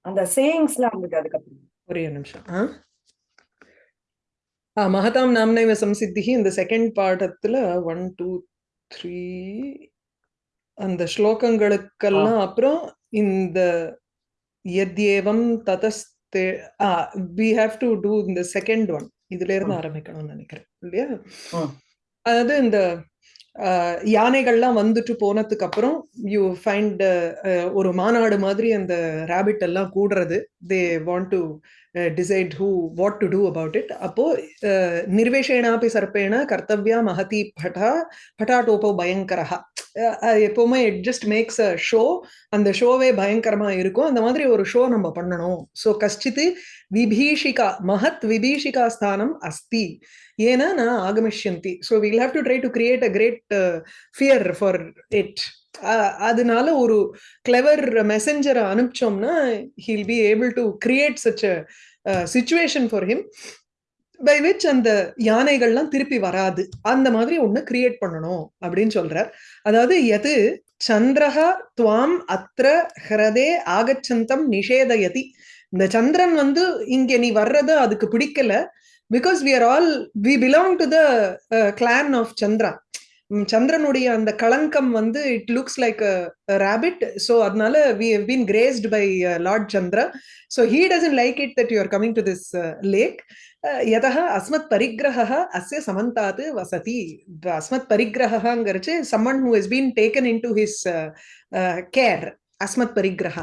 அந்த சேயிங்ஸ்லாம் வந்தது அதுக்கப்புறம் ஒரே நிமிஷம். ஆ? ஆ மகதாம் நாம்னைவ சம்சித்திகி இந்த செகண்ட் பாடத்துல ஒன் டூ த்ரீ அந்த ஸ்லோகங்களுக்கெல்லாம் அப்புறம் இந்த எத்யேவம் ததஸ்தே ah we have to do இந்த செகண்ட் ஒன் இதுல இருந்து. ஆரம்பிக்கணும்னு நினைக்கிறேன். இல்லையா. அதாவது இந்த யானைகள்லாம் வந்துட்டு போனதுக்கு அப்புறம் யூ ஃபைண்ட் ஒரு மாநாடு மாதிரி அந்த ரேபிட் எல்லாம் கூடுறது. They want to decide who what to do about it அப்போ uh, அஹ், நிர்வேஷேனாபி சர்ப்பேண கர்த்தவ்யா மகதி பட்டா பட்டாட்டோப்போ பயங்கரஹா. எப்போவுமே it just makes a show அந்த ஷோவே பயங்கரமாக இருக்கும். அந்த மாதிரி ஒரு ஷோ நம்ம பண்ணணும். ஸோ கஷ்டித்து விபீஷிகா மகத் விபீஷிகா ஸ்தானம் அஸ்தி. ஏன்னா நான் ஆகமிஷ்யந்தி. So will have to try to create a great fear for it அதனால ஒரு கிளவர் மெசஞ்சரை அனுப்பிச்சோம்னா he'll be able to create such a situation for him by which அந்த யானைகள்லாம் திருப்பி வராது. அந்த மாதிரி ஒண்ணு கிரியேட் பண்ணணும் அப்படின்னு சொல்றார். அதாவது எது? சந்திரஹா துவாம் அத்திர ஹிரதே ஆகச்சந்தம் நிஷேதயதி. இந்த சந்திரன் வந்து இங்க நீ வர்றது அதுக்கு பிடிக்கல because we are all we belong to the clan of Chandra சந்திரனுடைய அந்த களங்கம் வந்து it looks like rabbit so அதனால we have been graced by lord Chandra so he doesn't like it that you are coming to this lake யதா அஸ்மத் பரிகிரக அஸ்ய சமந்தாத் வசதி அஸ்மத் பரிகிரகங்கிறச்சு someone who has been taken into his care Asmat பரிகிரக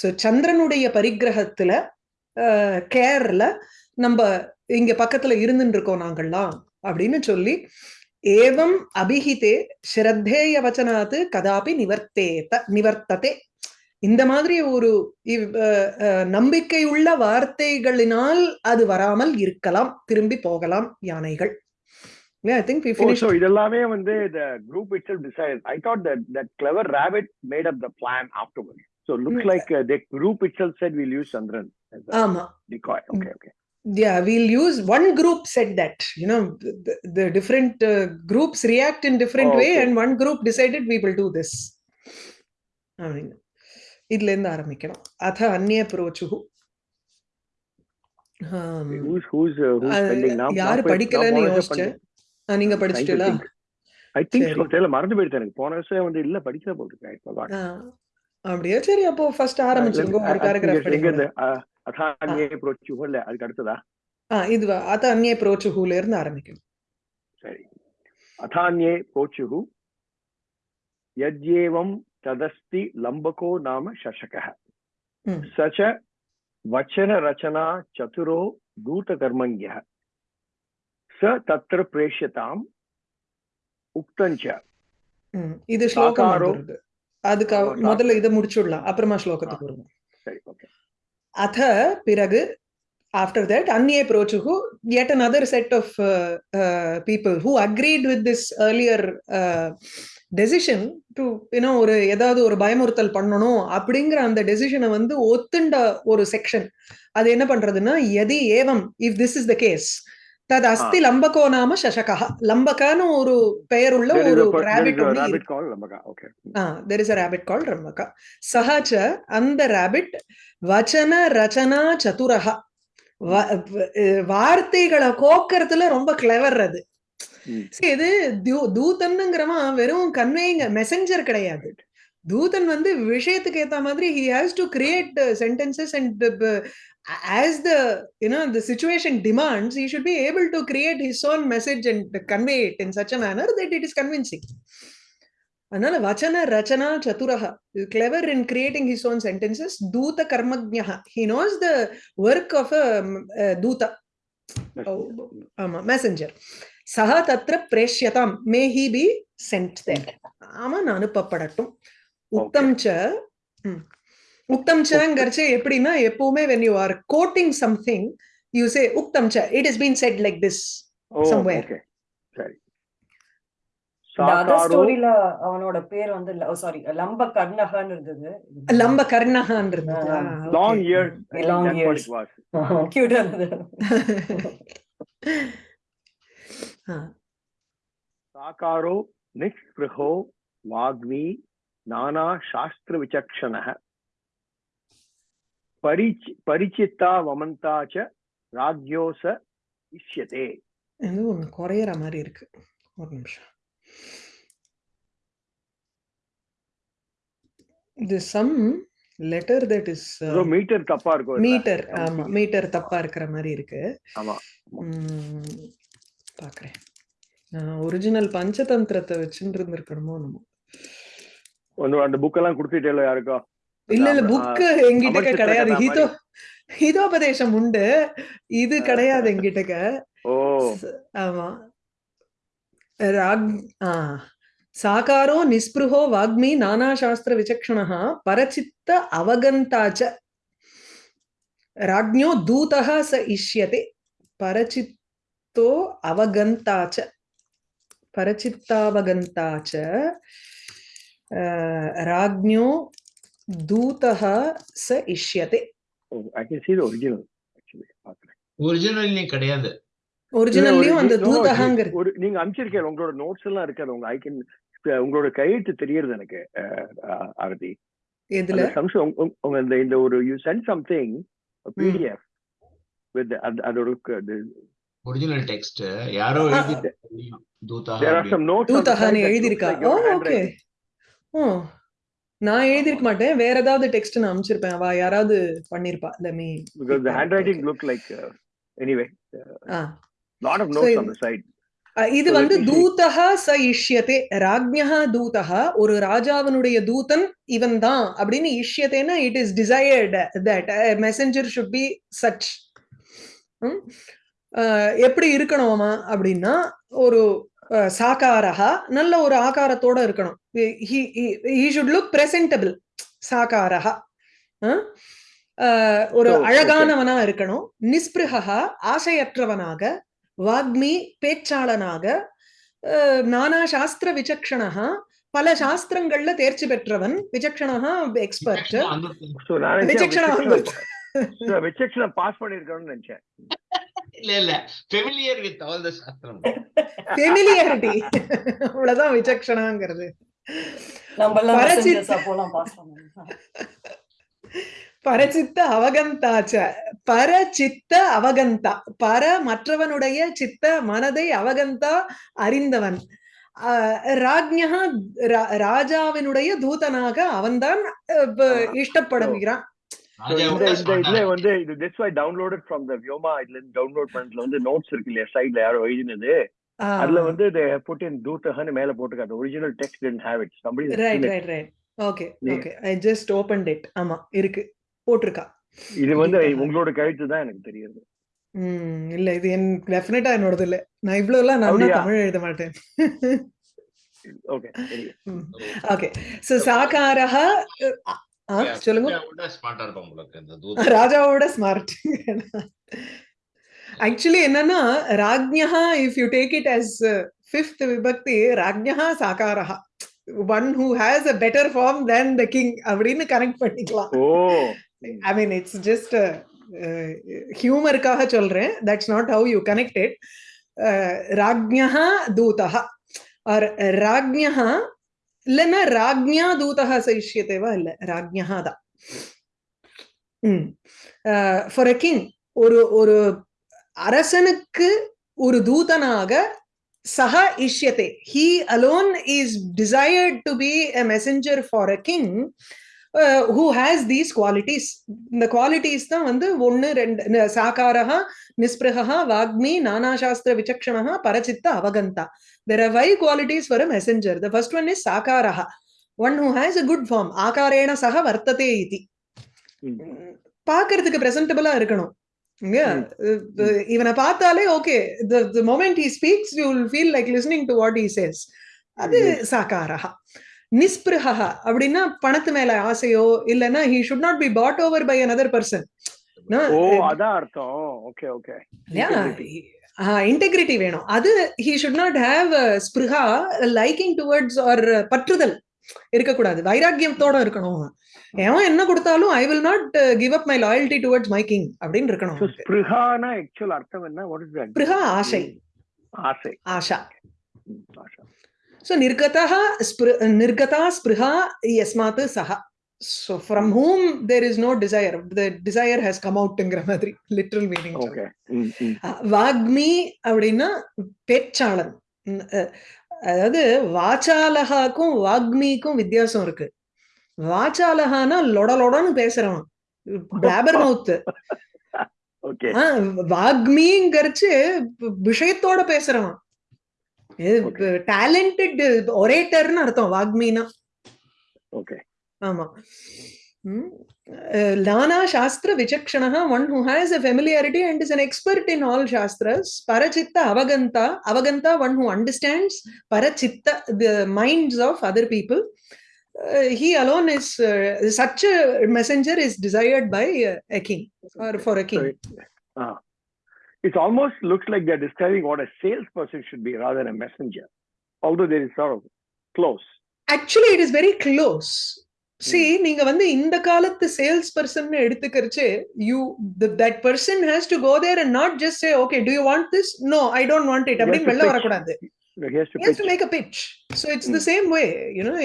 so சந்திரனுடைய பரிகிரகத்துல கேர்ல நம்ம இங்க பக்கத்துல இருந்துட்டு இருக்கோம் நாங்கள்லாம் அப்படின்னு சொல்லி ஏவம் அபிஹிதே ஸ்ரத்தேய வச்சனாத்து கதாபி நிவர்த்தேத நிவர்த்ததே இந்த மாதிரி ஒரு நம்பிக்கையுள்ள வார்த்தைகளினால் அது வராமல் இருக்கலாம் திரும்பி போகலாம் யானைகள் Oh, so இதெல்லாமே வந்து the group itself decided. I thought that that clever rabbit made up the plan afterwards. So it looks Mm. like uh, the group itself said we'll use Chandran as a ஆமா decoy. Okay, okay. Yeah we'll use one group said that you know the, the different uh, groups react in different Oh, way okay. and one group decided we will do this அப்படின்னு இதுல இருந்து ஆரம்பிக்கணும் அத அந்நிய புரோச்சுகு uh? யாரு படிக்கலைன்னு யோசிச்சேன் நீங்க படிச்சிட்டீங்களா. I. தெரியல மறந்து போயிடுச்சு எனக்கு போன வருஷம் வந்து இல்ல படிக்கல போட்டுருக்கேன் I. ஆ, அப்படியா சரி அப்போ ஃபர்ஸ்ட் ஆரம்பிச்சுங்க Uh, ஒரு I- I பேராகிராஃப் അഥാന്യേ പ്രോച്ചുഹു അല്ലെ അത് അടുത്തതാ இதுவா அதான்யே புரோச்சுஹுல இருந்து ஆரம்பிக்கணும் சரி அதான்யே புரோச்சுஹு யஜ்யேவம் ததஸ்தி லம்பகோ நாம சஷக சச்ச வச்சன ரச்சனா சதுரோ கூட்டகர்மங்கிய ச தத்திர பிரேஷ்யதாம் உக்தஞ்ச இது ஸ்லோகம் அதுக்கு முதல்ல இதை முடிச்சுடலாம் அப்புறமா ஸ்லோகத்துக்கு வருவோம் சரி ஓகே அத பிறகு ஆஃப்டர் தட் அந்நிய புரோச்சுகு yet another set of uh, uh, people who agreed with this earlier uh, decision to ஏன்னா ஒரு ஏதாவது ஒரு பயமுறுத்தல் பண்ணணும் அப்படிங்கிற அந்த டெசிஷனை வந்து ஒத்துண்ட ஒரு செக்ஷன் அது என்ன பண்றதுன்னா எதி ஏவம் if this is the case தது அஸ்தி லம்பகோ நாம சசகா லம்பகான்னு ஒரு There is ஒரு rabbit. There is a rabbit called ரம்மகா சஹாச்ச அந்த ரேபிட் வச்சன ரச்சனா அஹ் வார்த்தைகளை கோக்கறதுல ரொம்ப கிளவர் அது. இது தூதன்னுங்கிறவன் வெறும் கன்வேயிங் மெசஞ்சர் கிடையாது. தூதன் வந்து விஷயத்துக்கு ஏத்த மாதிரி to create uh, sentences and uh, as the you know the situation demands he should be able to create his own message and convey it in such a manner that it is convincing அதனால வச்சன ரச்சனா சதுரஹ clever in creating his own sentences தூத கர்மஜ்ஞா he knows the work of a தூத ஆமா messenger சஹா தத்ர பிரேஷ்யதாம் may he be sent there அவன் அனுப்பப்படட்டும் உத்தம் ச ம். உத்தம் உக்தம் உக்தம்சாங்கிறச்சு எப்படின்னா எப்பவுமே when you are quoting something you say உக்தம்சா it is been said like this somewhere சரி. ஸ்டோரியில அவனோட பேர் வந்து சாரி லம்ப கர்ணஹான் இருந்தது. லம்ப கர்ணஹான் இயர் லாங் இயர் கியூட்டா இருந்தது சாகாரோ நிஸ்பிருஹோ வாக்மி நானா சாஸ்திர விசக்ஷண பரிச்சி பரிச்சித்தா வமந்தாச்ச ராஜ்யோச இஷ்யதே ஏதோ ஒண்ணு குறையிற மாதிரி இருக்கு. ஒரு நிமிஷம். இது some letter that is metre தப்பா இருக்கும் மீட்டர் ஆமா மீட்டர் தப்பா இருக்கிற மாதிரி இருக்கு. ஆமா. பாக்குறேன். நான் ஒரிஜினல் பஞ்சதந்திரத்தை வச்சுட்டு இருந்திருக்கணுமோ நம்ம அந்த புக்கெல்லாம் கொடுத்துட்டேல யாருக்கா? இல்ல இல்ல புக் எங்கிட்ட கிடையாது. ஹிதோ ஹிதோபதேசம் உண்டு. இது கிடையாது எங்கிட்ட ஓ. ஆமா. ராக் ஆ. சாகாரோ நிஸ்பிருஹோ வாக்மி நானாசாஸ்திர விசக்ஷணः பரச்சித்த அவகந்தாச்ச. ராஜ்ஞோ தூதः ச இஷ்யते பரச்சித்தோ அவகந்தாச்ச. பரச்சித்தாவகந்தாச்ச. ராஜ்ஞோ தூதः ச இஷ்யते I can see the original actually. பாக்குறேன் ஒரிஜினல் கிடையாது. ஒரிஜினல்லையும் அந்த இல்ல, ஒரு- நீங்க அனுப்பிச்சிருக்கீங்க உங்களோட நோட்ஸ் எல்லாம் இருக்காது உங்க ஐ கேன் உங்களோட கையெழுத்து தெரியுது எனக்கு ஆரதி. எதுல? அந்த சம்சம் உங்க- இந்த இந்த ஒரு you sent something PDF with அதோட ஒரிஜினல் டெக்ஸ்ட் யாரோ எழுதி தெரியும். தூதா தேர் ஆர் சம் நோட்ஸ் தூதகான்னு எழுதியிருக்கா? Oh okay oh. நான் எழுதிருக்க மாட்டேன். வேற ஏதாவது டெக்ஸ்ட் நான் அனுப்பிச்சிருப்பேன். அவ யாராவது பண்ணிருப்பா. let me because the handwriting looked like uh, anyway ah. lot of So notes இது- on the side. அ, இது So வந்து. தூதக ச இஷ்யதே. ராஜ்ஞா தூதக ஒரு ராஜாவினுடைய தூதன் இவன் தான் அப்படின்னு இஷ்யத்தேன்னா it is desired that messenger should be such எப்படி இருக்கணுமா அப்படின்னா ஒரு அஹ், சாகாரஹா நல்ல ஒரு ஆகாரத்தோட இருக்கணும். He should look presentable. அஹ், ஒரு. அழகானவனா இருக்கணும். நிஸ்பிருகா ஆசையற்றவனாக வாக்மி பேச்சாளனாக நானா சாஸ்திர விசக்ஷணா பல சாஸ்திரங்கள்ல தேர்ச்சி பெற்றவன் விசக்ஷணா எக்ஸ்பர்ட் விசக்ஷணா வந்து விசக்ஷன பாஸ் பண்ணிருக்கணும்னு நினைச்சேன். இல்ல இல்ல. ஃபெமிலியர் வித் ஆல் த சாஸ்திரம் ஃபெமிலியாரிட்டி அவ்வளவுதான் விசக்ஷணாங்கிறது. பரச்சித்த அவகந்தாச்ச பரச்சித்த அவகந்தா. பர மற்றவனுடைய சித்த மனதை அவகந்தா அறிந்தவன். ஆஹ் ராஜ்ஞா ரா- ராஜாவினுடைய தூதனாக அவன்தான் இஷ்டப்படுகிறான். இந்த இந்த இதுல வந்து இது this why downloaded from the Vyoma இதுல இருந்து டவுன்லோட் பண்ணதுல வந்து நோட்ஸ் இருக்கு இல்லையா? சைடுல யாரோ எழுதினது. அதுல வந்து put in தூத்தகன்னு மேல போட்டுருக்காங்க. Original text right. Right right okay நீ- okay I just open it ஆமா இருக்கு. போட்டிருக்கா? இது வந்து. உங்களோட கழுத்து தான் எனக்கு தெரியுது. ம் இல்ல இது என் டெஃபினட்டா என்னோடது இல்ல. நான் இவ்வளவு எல்லாம் நான்? தமிழ் எழுத மாட்டேன். ஓகே ஓகே சோ சாகாரஹ சொல்லுங்க. ஸ்மார்ட்டா இருப்பான் உங்களுக்கு இந்த தூதா. ராஜாவோட ஸ்மார்ட் ஆக்சுவலி என்னன்னா ராஜ்ஞா if you take it as fifth விபக்தி ராஜ்ஞா சாகாரஹா. One who has a better form than the king அப்படின்னு கனெக்ட் பண்ணிக்கலாம். Oh. I mean it's just ஹியூமருக்காக சொல்றேன். That's not how you connected ராஜ்ஞா தூதா ஆர் ராஜ்ஞா இல்லைன்னா ராஜ்ஞா தூதகா சைஷ்யத்தேவா இல்லை. ராஜ்ஞா தான் ஃபார் அ கிங் ஒரு ஒரு அரசனுக்கு ஒரு தூதனாக சஹ இஷ்யத்தே he alone is desired to be a messenger for a king who has these qualities இந்த குவாலிட்டிஸ் தான் வந்து ஒன்னு ரெண்டு ந- நிஸ்பிருகா வாக்மி நானாசாஸ்திர விசக்ஷணா பரச்சித்த அவகந்தா. There are five qualities for a messenger the first one is சாகாரஹா one who has a good form ஆகாரேண சக வர்த்ததே இதி பார்க்கிறதுக்கு பிரசன்டபிளா இருக்கணும். இல்லையா? அஹ் இவனை பார்த்தாலே okay the moment he speaks you will feel like listening to what he says அது சாகாரஹா நிஸ்பிருகா அப்படின்னா பணத்து மேல ஆசையோ இல்லைன்னா he should not be bought over by another person அதான் அர்த்தம். ஓகே ஓகே இன்டெகிரிட்டி வேணும். அது ஹி ஷுட் நாட் ஹேவ் ஸ்பிருஹா லைக்கிங் டுவர்ட்ஸ் ஆர் பற்றுதல் இருக்கக்கூடாது. வைராக்கியத்தோட இருக்கணும். எவன் என்ன கொடுத்தாலும் I will not give up my loyalty towards my king அப்படின்னு இருக்கணும். ஸ்பிருஹானா ஆக்சுவல் அர்த்தம் என்ன? வாட் இஸ் தட் ஸ்பிருஹா ஆசை. ஆசை. ஆஷா. ஆசை ஸோ நிர்கதா ஸ்பிரு நிர்கதா ஸ்பிருஹா யஸ்மாத் சஹா. So from whom there is no desire the desire has come out ங்கிற மாதிரி literal meaning Okay. Mm, mm. வாக்மி அப்படின்னா பேச்சாளன் அதாவது வாச்சாலகாக்கும் வாக்மிக்கும் வித்தியாசம் இருக்கு வாச்சாலகானா லொடலொடன்னு பேசுறவன் பிளாபர் மவுத் Okay. வாக்மிங்கிறச்சு விஷயத்தோட பேசுறவன். டேலண்டட் ஒரேட்டர்னு அர்த்தம் வாக்மினா Okay. ஆமா Lana Shastra Vichakshanaha, one who has a familiarity and is an expert in all Shastras. Parachitta Avaganta, Avaganta, one who understands Parachitta, the minds of other people. Uh, he alone is, uh, such a messenger is desired by uh, a king or for a king. It, uh, ah. it almost looks like they're describing what a salesperson should be rather than a messenger, although there is sort of close. Actually, it is very close C hmm. நீங்க வந்து இந்த காலத்து sales person எடுத்துக்கிறச்சு you that person has to go there and not just say okay do you want this no I don't want it அப்படின்னு வெளில வரக்கூடாது. Has to make a pitch so it's the same way you know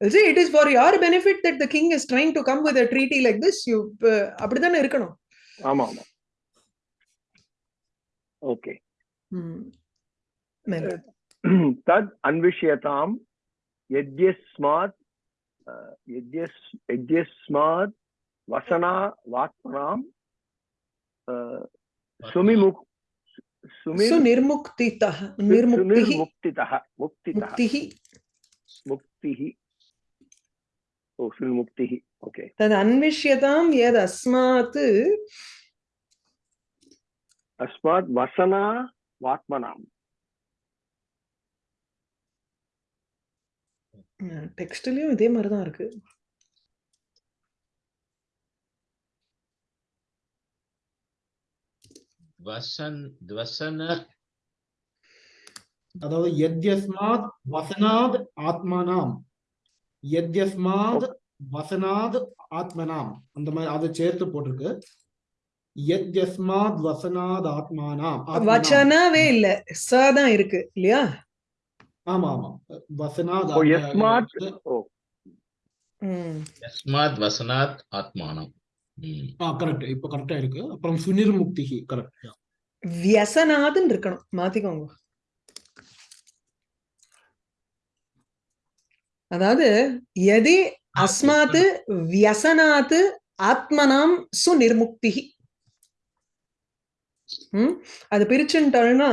see it is for your benefit that the king is trying to come with a treaty like this you uh, அப்படிதானே இருக்கணும். ஆமா ஆமா okay தத் அன்விஷ்யதாம் எத்யஸ்மாத் यद्यस्मात् वसना वात्मनां सुमिमुक् सुनिर्मुक्तितः निर्मुक्तिः। मुक्तितः। मुक्तिः। मुक्तिः। Okay. तद् अन्विष्यतां अस्मात् वसना டெக்ஸ்ட்லயும் இதே மாதிரி தான் இருக்கு. வசன் வசன. அதாவது யத்யஸ்மாத் வசனாத் ஆத்மனாம். யத்யஸ்மாத் வசனாத் ஆத்மனாம். அந்த மாதிரி அதை சேர்த்து போட்டிருக்கு. யத்யஸ்மாத் வசனாத் ஆத்மானாம். ஆத்மனாம். வச்சனாவே இல்ல. ச தான் இருக்கு இல்லையா? ஆமா ஆமா வசனாத் யஸ்மாத்? ஆத்மானம். ஆ கரெக்ட் இப்ப கரெக்டா அதாவது எதி அஸ்மாத்து வியசனாத்து ஆத்மனாம் சுநிர்முக்தி அது பிரிச்சுட்டோம்னா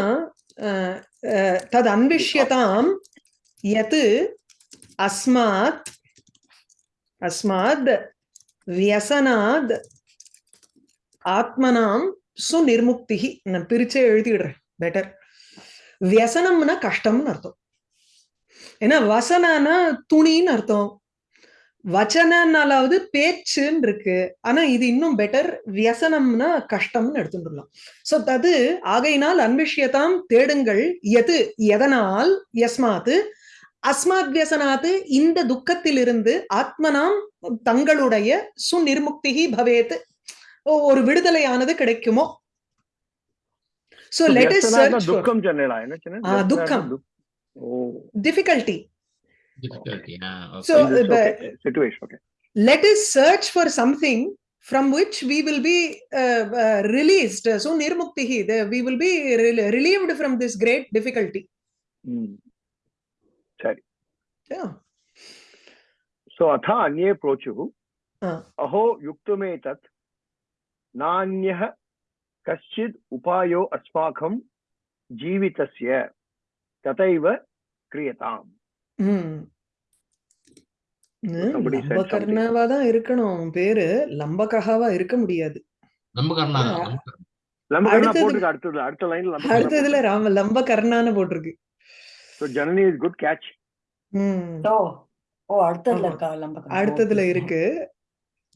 அஹ், அஹ், தது அன்விஷ்யதாம் யத் அஸ்மாத் அஸ்மாத் வியசனாத் ஆத்மனாம் சுநிர்முக்திகி நான் பிரிச்சே எழுதிடுறேன். பெட்டர் வியசனம்னா கஷ்டம்னு அர்த்தம். ஏன்னா வசனானா துணின்னு அர்த்தம். வச்சனாலாவது பேச்சுன்னு இருக்கு ஆனா இது இன்னும் பெட்டர் வியசனம்னா கஷ்டம்னு எடுத்துட்டுலாம் சோ தது ஆகையினால் அன்பிஷியதாம் தேடுங்கள். எது? எதனால்? எஸ்மாத்து அஸ்மாத் வியசனாத்து இந்த துக்கத்திலிருந்து ஆத்மனாம் தங்களுடைய சுநிர்முக்திகி பவேத். ஒரு விடுதலையானது கிடைக்குமோ? சோ லெட் இஸ் துக்கம் டிபிகல்டி difficulty ah, okay. So, the- okay, situation okay let us search for something from which we will be uh, uh, released so nirmuktihi the, we will be rel- relieved from this great difficulty Hmm. yeah सो अथ अन्ये प्रोचुः हा. अहो युक्तमेतत् नान्यः कश्चित् उपायो अस्माकं जीवितस्य तथैव क्रियताम् ம். Somebody said லம்பகர்ணாவா தான் இருக்கணும். அவன் பேரு லம்பகஹாவா இருக்க முடியாது. நம்ம கர்ணா Yeah. நம்ம கர்ணா. நம்ம அடுத்தது- போட்டுருக்கு அடுத்தது அடுத்த லைன்ல அடுத்ததுல ராம லம்பகர்ணான்னு போட்டிருக்கு. So Janani is good catch hmm. Oh oh அடுத்ததுல ஆமா. இருக்கா லம்பகம் அடுத்ததுல இருக்கு.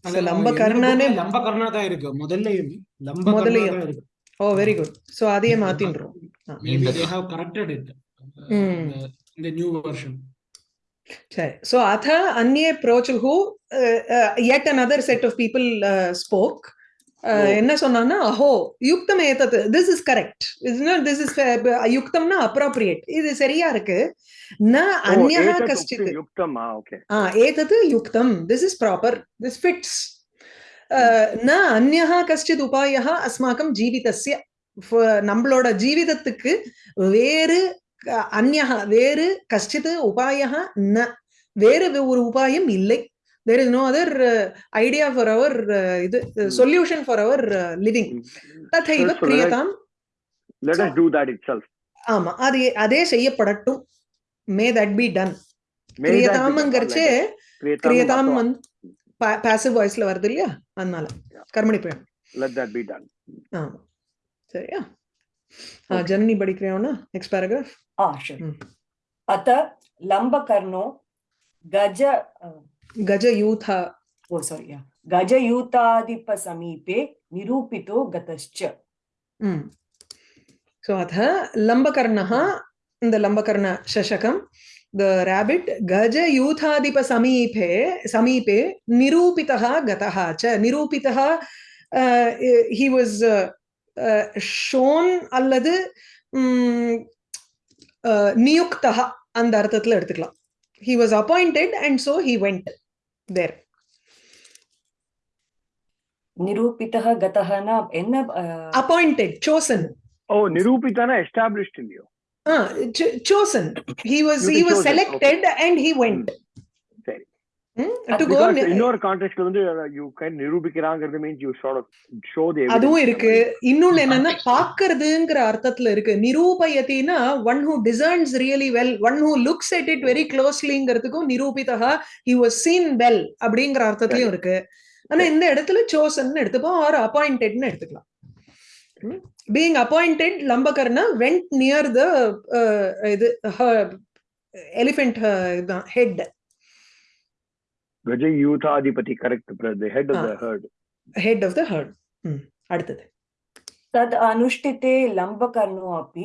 அது So, நம்ம லம்பகர்ணானே எல்லா bookலயும் லம்பகர்ணா தான் இருக்கு. முதல்லயும் லம்பகர்ணா முதல்லயும். தான் இருக்கு. ஓ வெரி குட் சோ அதையே மாத்தின்றோம். Maybe they have corrected it. in the- in the new version. சரி. ஸோ அத அந்நிய ப்ரோச்சுஹு at another set of people spoke என்ன சொன்னான்னா அஹோ யுக்தம் ஏத்தது this is correct this is யுக்தம்னா appropriate இது சரியா இருக்கு. ந அந்நா uh, கஷ்டித் ஆ ஏதது யுக்தம். This is proper this fits ந அந்நா கஷ்டித் உபாயா அஸ்மாக்கம் ஜீவிதஸ்ய. நம்மளோட ஜீவிதத்துக்கு வேறு க- அந்யஹ வேறு கஷ்டித் உபாயः ந. வேறு ஒரு உபாயம் இல்லை. There is no other idea for our இது சொல்யூஷன் ஃபார் அவர் லிவிங். ததைவ கிரியதாம் So- us do that itself. ஆமா அது அதே செய்யப்படட்டும். May that be done. கிரியதாமங்கிறச்சே கிரியதாம் vatva. வந்து பாசிவ் வாய்ஸ்ல வருது இல்லையா? அதனால. கர்மணி பிரயம். Let that be done. ஆமா. சரியா? ஆ, Okay. ஜனனி படிக்கிறோம்னா நெக்ஸ்ட் பேராகிராஃப் आ sure Hmm. अत लम्बकर्णो गज கஜ யூதா ओ सॉरी या गजयूताधिपसमीपे निरूपितो गतश्च ம் ஸோ அத லம்பகர்ணः இந்த லம்பகர்ண சசகம் த ரேபிட் கஜ யூதாதிப சமீபே சமீபே நிரூபிதः गतः च நிரூபிதः ஹி வாஸ் ஷோன் அல்லது நியுக்தா அந்த அர்த்தத்தில் எடுத்துக்கலாம். He was appointed and so he went there நிரூபிதா கதஹனா என்ன அப்பாயிண்டட் சோசன் ஓ நிரூபிதானா எஸ்டாப்லிஷ்ட் இல்லையோ? Chosen he was he was selected and he went இன்னொரு கான்டெக்ட்ல வந்து uh, you can நிரூபிக்கிறாங்கிறது மீன்ஸ் யூ the evidence. அதுவும் இருக்கு. இன்னொன்னு என்னன்னா. பாக்குறதுங்கிற அர்த்தத்துல இருக்கு. நிரூபயத்தினா one who discerns really well one who looks at it very க்ளோஸ்லிங்கிறதுக்கும் நிரூபிதா ஹி வாஸ் சீன் வெல் அப்படிங்கிற அர்த்தத்திலயும் இருக்கு. ஆனா இந்த இடத்துல சோசன் எடுத்துப்போம் ஆர் அப்பாயிண்டட்னு எடுத்துக்கலாம். Being appointed Lambakarna went near the இது எலிஃபென்ட் இதுதான் head Gaja யூதாதிபதி correct the head of Ah. the herd. Head of the herd அடுத்தது तद् अनुष्ठिते लम्बकर्णो अपि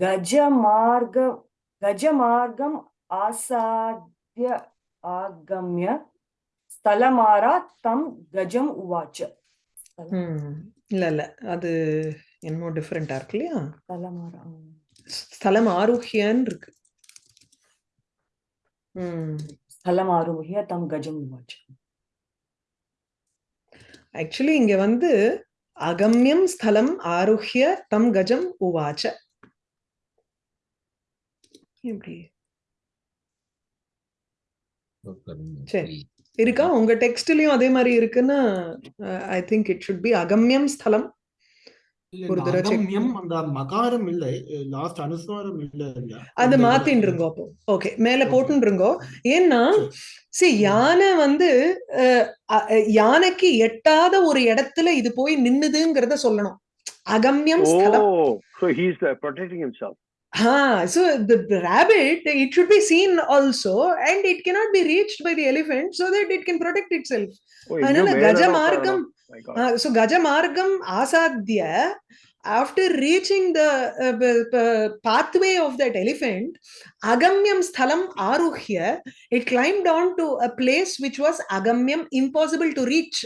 गजमार्ग गजमार्गम् आसाद्य आगम्य स्थलमारा तं गजम् उवाच स्थल- ம். இல்ல இல்ல அது என்னமோ டிஃப்ரெண்டா இருக்கு இல்லையா स्थलमारा ம். ஸ்தலம் ஆருஹ்யன்னு இருக்கு ம் ஹலமாருமிய தம் கஜம் ஆக்சுவலி இங்க வந்து அகம்யம் ஸ்தலம் ஆருஹ்ய தம் கஜம் உவாச்ச. இருக்கா? உங்க டெக்ஸ்ட்லயும் அதே மாதிரி இருக்குன்னா I think it should be அகம்யம் ஸ்தலம் ஒரு தடவை check அகம்யம் அந்த மகாரம் இல்ல லாஸ்ட் அனுஸ்வாரம் இல்ல இல்ல அது மாத்தின்னு இருங்கோ அப்போ ஓகே மேல. போட்டுன்னு இருங்கோ ஏன்னா சி யானை வந்து யானைக்கு எட்டாத ஒரு இடத்துல இது போய் நின்னுதுங்கிறத சொல்லணும் அகம்யம் ஸ்தலம் so he's uh, protecting himself. Ah, so the, rabbit, it should be seen also, and it cannot be reached by the elephant so that it can protect itself. அதனால கஜ மார்க்கம். Uh, so கஜ மார்க்கம் ஆசாத்திய after reaching the uh, p- p- pathway of that elephant agamyam sthalam aruhya it climbed down to a place which was agamyam impossible to reach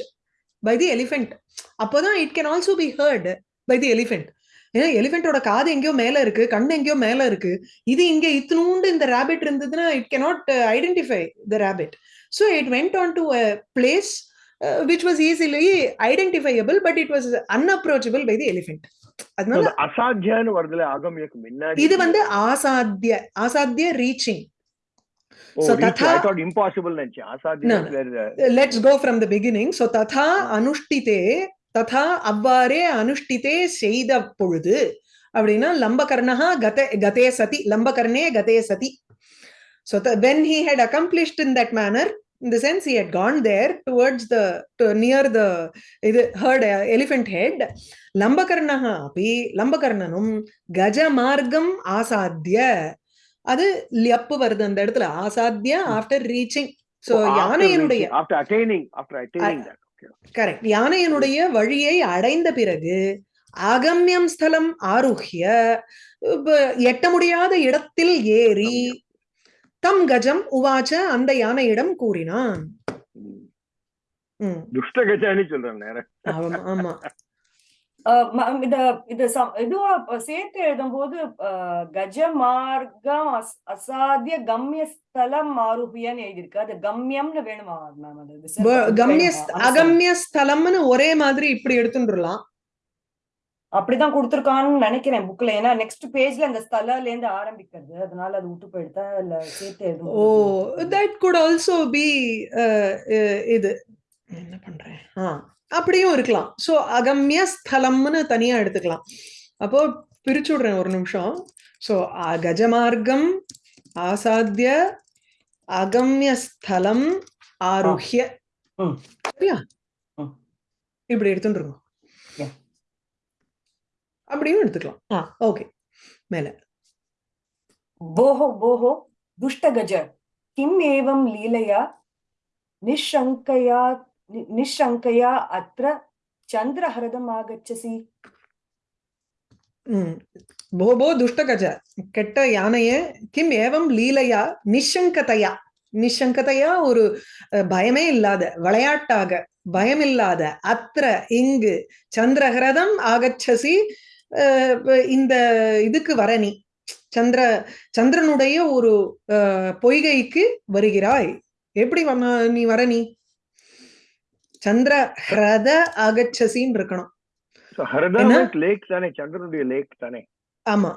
by the elephant அப்போதான் it can also be heard by the elephant ஏன்னா எலிஃபென்ட்டோட காது எங்கேயோ மேல இருக்கு கண்ணு எங்கேயோ மேல இருக்கு இது இங்க இத்தினூண்டு இந்த ரேபிட் இருந்ததுன்னா it cannot identify the rabbit so it went on to a place which was easily identifiable but it was unapproachable by the elephant அதனால அசாத்தியான்னு வருதுல அகம்யக்கு முன்னாடி இது வந்து ஆசாத்திய ஆசாத்திய reaching. Let's go from the beginning so ததா அனுஷ்டிதே ததா அவ்வாறே அனுஷ்டிதே செய்த பொழுது அப்படின்னா லம்பகர்ணா கத கதே சதி லம்பகர்ணே கதே சதி so when he had accomplished in that manner in the sense he had gone there towards the to near the இது heard elephant head. லம்பகர்ணः அப்படி லம்பகர்ணனும் கஜ மார்க்கம் ஆசாத்திய. அது லியப்பு வருது அந்த இடத்துல. ஆசாத்திய ஆஃப்டர் ரீச்சிங் சோ after யானையினுடைய reaching, after attaining after attaining that. Okay correct யானையினுடைய வழியை அடைந்த பிறகு அகம்யம் ஸ்தலம் ஆருஹ்ய. எட்ட முடியாத இடத்தில் ஏறி தம் கஜம் உவாச்ச அந்த யானையிடம் கூறினான். ம். துஷ்டகஜானி நேரம் ஆமா ஆமா. இத இது இதுவா சேர்த்து எழுதும்போது அஹ், கஜ மார்க்கம் அஸ்- அசாத்திய கம்ய ஸ்தலம் ஆருபியன்னு எழுதியிருக்கு அது கம்யம்னு வேணுமா மேம் அது கம்ய. அகம்ய ஸ்தலம்னு ஒரே மாதிரி இப்படி எடுத்துட்டுலாம் அப்படிதான் கொடுத்திருக்கான்னு நினைக்கிறேன் புக்ல ஏன்னா நெக்ஸ்ட் பேஜ்ல அந்த ஸ்தலல இருந்து ஆரம்பிக்கிறது. அதனால அது விட்டு போயிடுதா? இல்ல சேர்த்து oh that could also be இது. என்ன பண்றேன்? ஆ. அப்படியும் இருக்கலாம். ஸோ அகம்ய ஸ்தலம்னு தனியா எடுத்துக்கலாம். அப்போ பிரிச்சு விடுறேன் ஒரு நிமிஷம். ஸோ கஜமார்க்கம் ஆசாத்திய அகம்ய ஸ்தலம் ம். சரியா. இப்படி எடுத்துட்டு இருக்கோம். அப்படியும் எடுத்துக்கலாம். ஆ. ஓகே. மேல. போஹோ போஹோ துஷ்டகஜ. கிம் ஏவம் லீலையா? நிஷங்கயா நிஷங்கயா அத்திர சந்திரஹரதம் ஆகச்சசி. போபோ துஷ்டகஜ. கெட்ட யானையே. கிம் ஏவம் லீலையா? நிஷங்கதையா? நிஷங்கதையா ஒரு பயமே இல்லாத விளையாட்டாக பயமில்லாத அத்திர இங்கு சந்திரகிரதம் ஆகச்சசி. இந்த இதுக்கு வர நீ. சந்திர சந்திரனுடைய ஒரு பொய்கைக்கு வருகிறாய். எப்படி நீ வர நீ? சந்திர ஹிரத ஆகச்சசின்னு இருக்கணும். Lake தானே? சந்திரனுடைய லேக் தானே? ஆமா.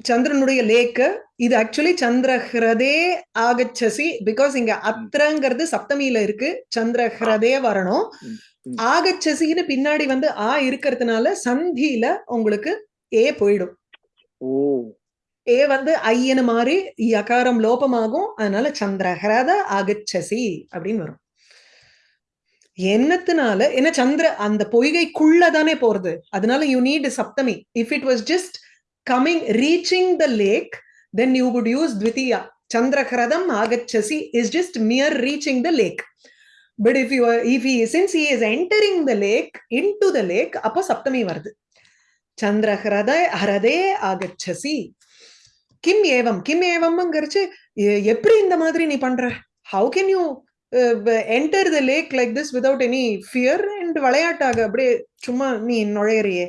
சந்திரனுடைய லேக்கு இது ஆக்சுவலி சந்திரஹிரதே ஆகச்சசி பிகாஸ் இங்க அத்திரங்கிறது சப்தமியில இருக்கு சந்திரஹிரதே வரணும். ஆகச்சசின்னு பின்னாடி வந்து ஆ இருக்கிறதுனால சந்தியில உங்களுக்கு ஏ போயிடும். ஓ. ஏ வந்து ஐயனு மாதிரி யகாரம் லோபமாகும் அதனால சந்திரஹிரத ஆகச்சசி அப்படின்னு வரும். என்னத்தினால ஏன்னா சந்திர அந்த பொய்கைக்குள்ள தானே போறது. அதனால you need Saptami. If it was just coming reaching the lake then you would use த்விதியா சந்திரஹிரதம் ஆகச்சசி is just mere reaching the lake but if you if he since he is entering the lake into the lake அப்போ சப்தமி வருது. சந்திரஹிரத ஹரதே ஆகச்சசி கிம் ஏவம் கிம் ஏவம்ங்கிறச்சு எ- எப்படி இந்த மாதிரி நீ பண்ற? How can you enter the lake like this without any fear and விளையாட்டாக? அப்படியே சும்மா நீ நுழையறியே.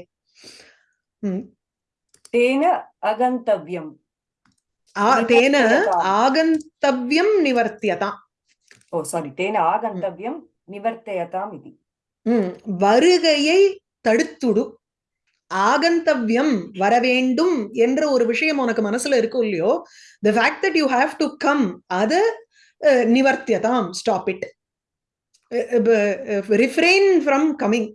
తేన అగంతవ్యం తేన ఆగంతవ్యం నివర్త్యత ఓ సారీ తేన ఆగంతవ్యం నివర్తయతాం ఇది வருகையை தடுத்துடு। ஆகந்தவ்யம் வர வேண்டும் என்ற ஒரு விஷயம் உனக்கு மனசுல இருக்கும் இல்லையோ the fact that you have to come அத நிவர்த்தியதாம். Stop it refrain from coming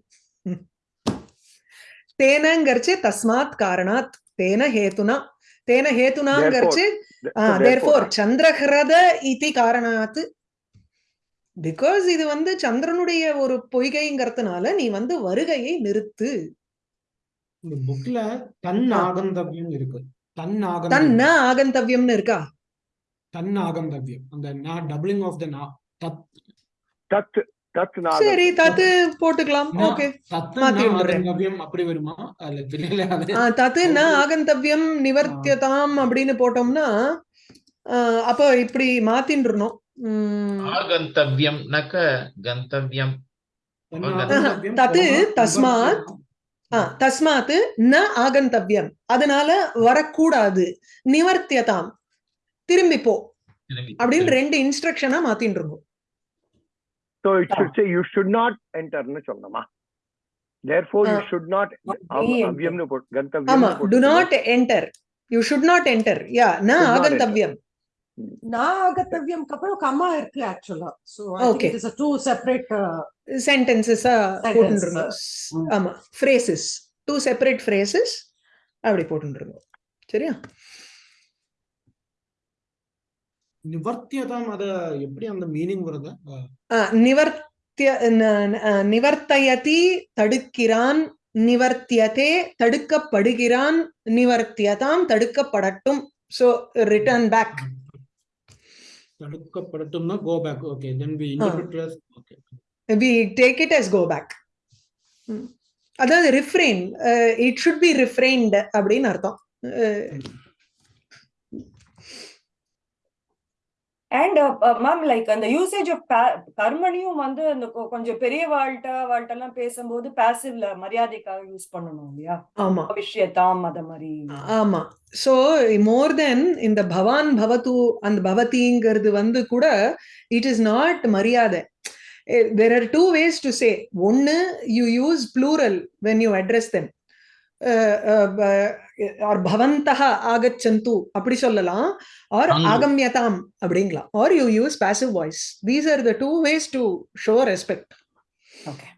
தேனங்கரிச்சு தஸ்மாத் காரணாத் தேன ஹேத்துனா தேன so தேர்ஃபோர் சந்திரஹிரத இதி காரணாத் பிகாஸ் இது வந்து சந்திரனுடைய ஒரு பொய்கைங்கிறதுனால நீ வந்து வருகையை நிறுத்து. இந்த புக்ல தன். ஆகந்தவ்யம் இருக்கு. தன் தன்ன ஆகந்தவ்யம் ஆகந்தவ்யம்னு இருக்கா? தன் ஆகந்தவ்யம். அந்த நா டபுளிங் ஆஃப் த நா. தத். தத். சரி தத்து போட்டுக்கலாம். ஓகே. அப்படி வருமா. ஆகந்தவ்யம் நிவர்த்தியதாம் அப்படின்னு போட்டோம்னா அப்போ இப்படி மாத்தின்றணும். ஆகந்தவ்யம் நக கந்தவ்யம். தன் ஆஹா. ஆகந்தவ்யம் தத்து தஸ்மாத். தஸ்மாத் ந ஆகந்தவ்யம். அதனால வரக்கூடாது. நிவர்த்தியதாம். திரும்பி. போ அப்படின்னு ரெண்டு இன்ஸ்ட்ரக்ஷனா மாத்தின்னு இருக்கோம் So it should say you should not enter னு சொல்லணுமா? Therefore you Ah. should not enter. அவ்யம்னு போட்டு ஆமா கந்தவ்யம்னு டு போட்டு not enter you should not enter yeah ந Should not ஆகந்தவ்யம் நான் ஆகத்தவ்யம்க்கு அப்புறம் கம்மா இருக்கு ஆக்சுவலா so I Okay. Think it is two separate சென்டென்சஸா Sentence. போட்டுருங்க. ம். ஆமா ஃப்ரேசஸ் டூ செப்பரேட் ஃப்ரேசஸ் அப்படி போட்டுருங்க. சரியா? நிவர்த்தியதாம் அத எப்படி அந்த மீனிங் வருது? நிவர்த்திய நிவர்த்தயதி தடுக்கிறான் நிவர்த்தியதே தடுக்கப்படுகிறான் நிவர்த்தியதாம் தடுக்கப்படட்டும். So return back தடுக்கப்படட்டும்னா go back okay then we interpret okay we take it as go back அதாவது refrain it should be refrained அப்படின்னு அர்த்தம். அண்ட் மேம் லைக் அந்த யூசேஜ் ஆஃப் கர்மணியும் வந்து அந்த கொஞ்சம் பெரிய வாழ்ட்ட வாழ்ட்ட எல்லாம் பேசும்போது பாசிவ்ல மரியாதைக்காக யூஸ் பண்ணணும் இல்லையா? ஆமா. விஷயத்தாம் அத மாதிரி. ஆமா. சோ மோர் தென் இந்த பவான் பவத்து அந்த பவதிங்கிறது வந்து கூட இட் இஸ் நாட் மரியாதை. There are two ways to say ஒன்னு you use plural when you address them or பவந்தக ஆகச்சந்து அப்படி சொல்லலாம் ஆர் அங்கு. ஆகம்யதாம் அப்படிங்கலாம் or you use passive voice these are the two ways to show respect okay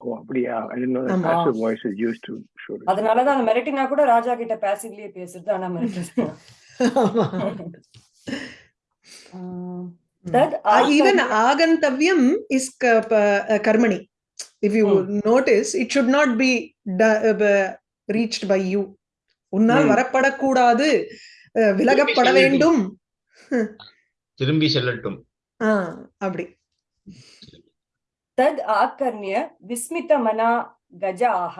Oh, அப்படியா? I didn't know that ஆமா. passive voice is used to show. respect. அதனாலதான் அந்த மிரட்டினா கூட ராஜா கிட்ட பாசிவ்லயே பேசுறது ஆனா மிரட்டுறது தத் ஈவன் ஆகர்ணிய- ஆகந்தவ்யம் இஸ் கர்மணி if you notice it should not be reached by you உன்னால் வரப்படக்கூடாது. விலகப்பட வேண்டும். திரும்பி செல்லட்டும். அப்படி. தத் ஆக்கர்ணிய விஸ்மித மனா கஜாஹ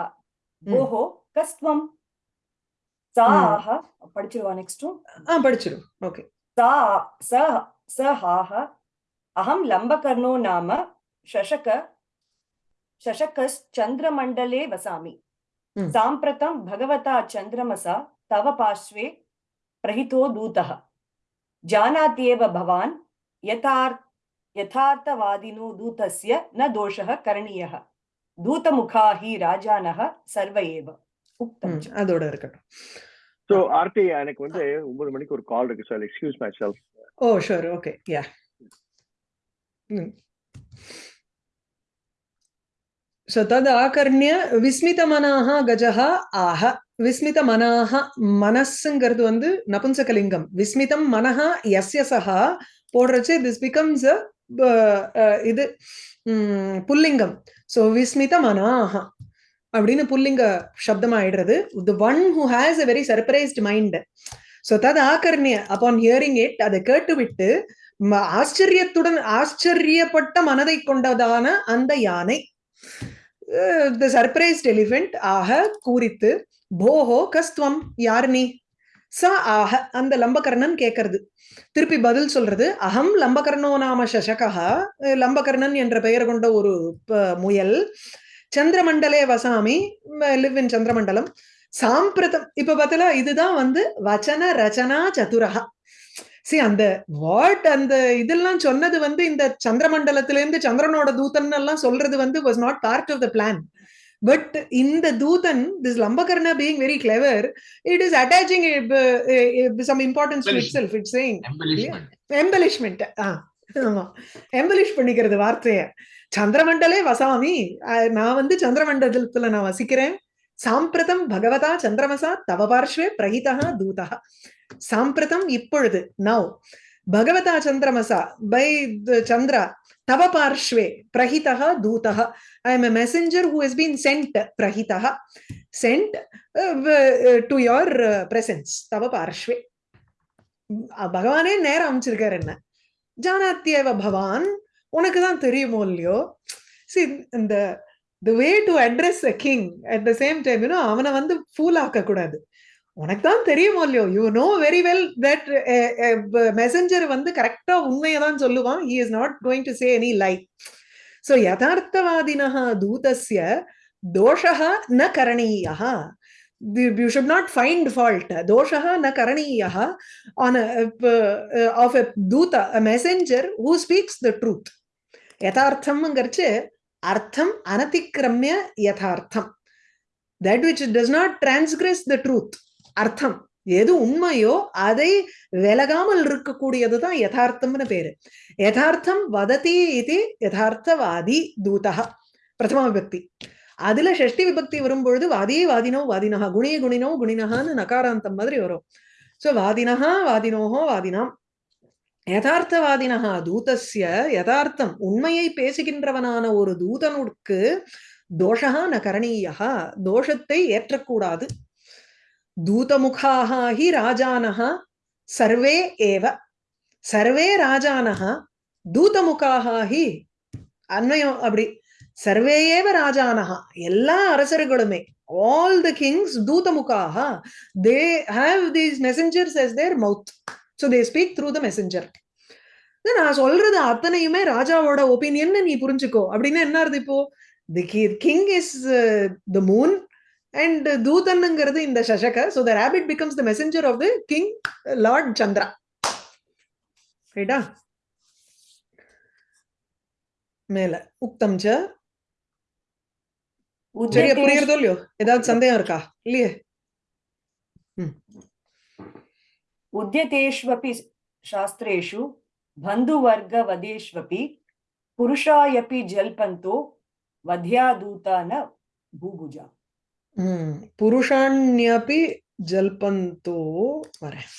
ஓஹோ கஸ்வம் சாஹ படிச்சிருவா நெக்ஸ்ட் ஆ படிச்சிரும். ஓகே. சா ச சஹாஹ அகம் லம்பகர்ணோ நாம ஷஷக ஷஷகஸ் சந்திரமண்டலே வசாமி. साम्प्रतं भगवता चन्द्रमसा तव पार्श्वे प्रहितो दूतः जानात्येव भवान् यथार् यथार्थवादिनो दूतस्य न दोषः करणीयः दूतमुखा हि राजानः सर्व एव उक्तं च। அதோட இருக்கட்டும் So, ஆர்த்தி எனக்கு வந்து ஒன்பது மணிக்கு ஒரு கால் இருக்கு sir excuse myself oh sure okay yeah so தத் ஆகர்ணிய விஸ்மிதமனாக கஜஹ ஆஹ. விஸ்மிதமனாக மனசுங்கிறது வந்து நபும்சகலிங்கம். விஸ்மிதம் மனஹா எஸ்ய சஹா போடுறச்சு திஸ் பிகம்ஸ் இது புல்லிங்கம். ஸோ விஸ்மித மனாக அப்படின்னு புல்லிங்க சப்தம் ஆயிடுறது the one who has a very surprised mind so தத் ஆகர்ணிய அப்பான் ஹியரிங் இட் அதை கேட்டுவிட்டு ஆச்சரியத்துடன் ஆச்சரியப்பட்ட மனதை கொண்டதான அந்த யானை. த சர்ப்ரைஸ்ட் எலிஃபென்ட் ஆக கூறித்து போஹோ கஸ்துவம் யார் நீ? ச ஆக அந்த லம்பகர்ணன் கேட்கறது திருப்பி பதில் சொல்றது அகம் லம்பகர்ணோ நாம சசகா லம்பகர்ணன் என்ற பெயர் கொண்ட ஒரு முயல் சந்திரமண்டலே வசாமி லிவ் இன் சந்திரமண்டலம். சாம்பிரதம் இப்ப பார்த்தல இதுதான் வந்து வச்சன ரச்சனா சதுரகா சி அந்த வாட் அந்த இதெல்லாம் சொன்னது வந்து இந்த சந்திரமண்டலத்துல இருந்து சந்திரனோட தூதன் எல்லாம் சொல்றது வந்து was not part of the plan but இந்த தூதன் this Lambakarna being very clever it is attaching some importance itself it saying embellishment embellishment ஆமா. எம்பலிஷ் பண்ணிக்கிறது வார்த்தைய. சந்திரமண்டலே வசாமி நான் வந்து சந்திரமண்டலத்துல நான் வசிக்கிறேன். சாம்பிரதம் பகவதா சந்திரமசா தவ பார்ஷ்வே பிரகிதா தூதா சாம்பிரதம் இப்பொழுது நவ் பகவதா சந்திரமசா பை சந்திரா தவ பார்ஷ்வே பிரகிதா தூதா I am a messenger who has been sent Prakitha sent to your presence தவ பார்ஷ்வே அஹ் பகவானே நேரம் அமைச்சிருக்காரு என்ன ஜானாத்தியவ பவான் உனக்கு தான் தெரியுமோ இல்லையோ சி இந்த the way to address a king at the same time you know அவனை வந்து ஃபூல் ஆக்க கூடாது உனக்கு தான் தெரியுமோ இல்லையோ you know very well that messenger வந்து கரெக்டா உண்மையை தான் சொல்லுவான். He is not going to say any lie so யதார்த்தவாதினா தூதஸ்ய தோஷா ந கரணீயா you should not find fault. doshah na karaniyah on a, uh, of a duta a messenger who speaks the truth. யதார்த்தம்ங்கிறச்சு அர்த்தம் அனதிக்கிரமிய யதார்த்தம். That which does not transgress the truth அர்த்தம். எது உண்மையோ அதை விலகாமல் இருக்கக்கூடியது தான் யதார்த்தம்னு பேரு. யதார்த்தம் வததி இது யதார்த்தவாதி தூதா. பிரதம விபக்தி. அதுல ஷஷ்டி விபக்தி வரும்பொழுது வாதியே வாதினோ வாதினஹா குணிய குணினோ குணினஹான்னு நகாராந்தம் மாதிரி வரும். சோ வாதினஹா வாதினோஹோ வாதினாம். யதார்த்தவாதினா தூதஸ்ய யதார்த்தம் உண்மையை பேசுகின்றவனான ஒரு தூதனுக்கு தோஷா ந கரணீயா தோஷத்தை ஏற்றக்கூடாது. தூதமுகாக ஹி ராஜானஹ சர்வே ஏவ. சர்வே ராஜானஹ தூதமுகாக ஹி அன்வயம் அப்படி. சர்வே ஏவ ராஜானஹா எல்லா அரசர்களுமே all the kings தூதமுகாக they have these messengers as their mouth so they speak through the messenger நான் சொல்றது அத்தனையுமே ராஜாவோட ஒப்பீனியன் நீ புரிஞ்சுக்கோ. அப்படின்னா என்ன அர்த்தம் இப்போ? The king is the moon and தூதன்ங்கிறது இந்த சசக. So the rabbit becomes the messenger of the king lord Chandra ரைட்டா மேல. உக்தம் சரியா புரியுறதோ இல்லையோ? ஏதாவது சந்தேகம் இருக்கா? இல்லையே? उद्यतेष्वपि शास्त्रेषु बन्धुवर्गवदेष्वपि पुरुषायपि जल्पन्तो वध्यादूता न भूभुजा ம் புருஷாண்யபி ஜல்பந்தோ வரேன்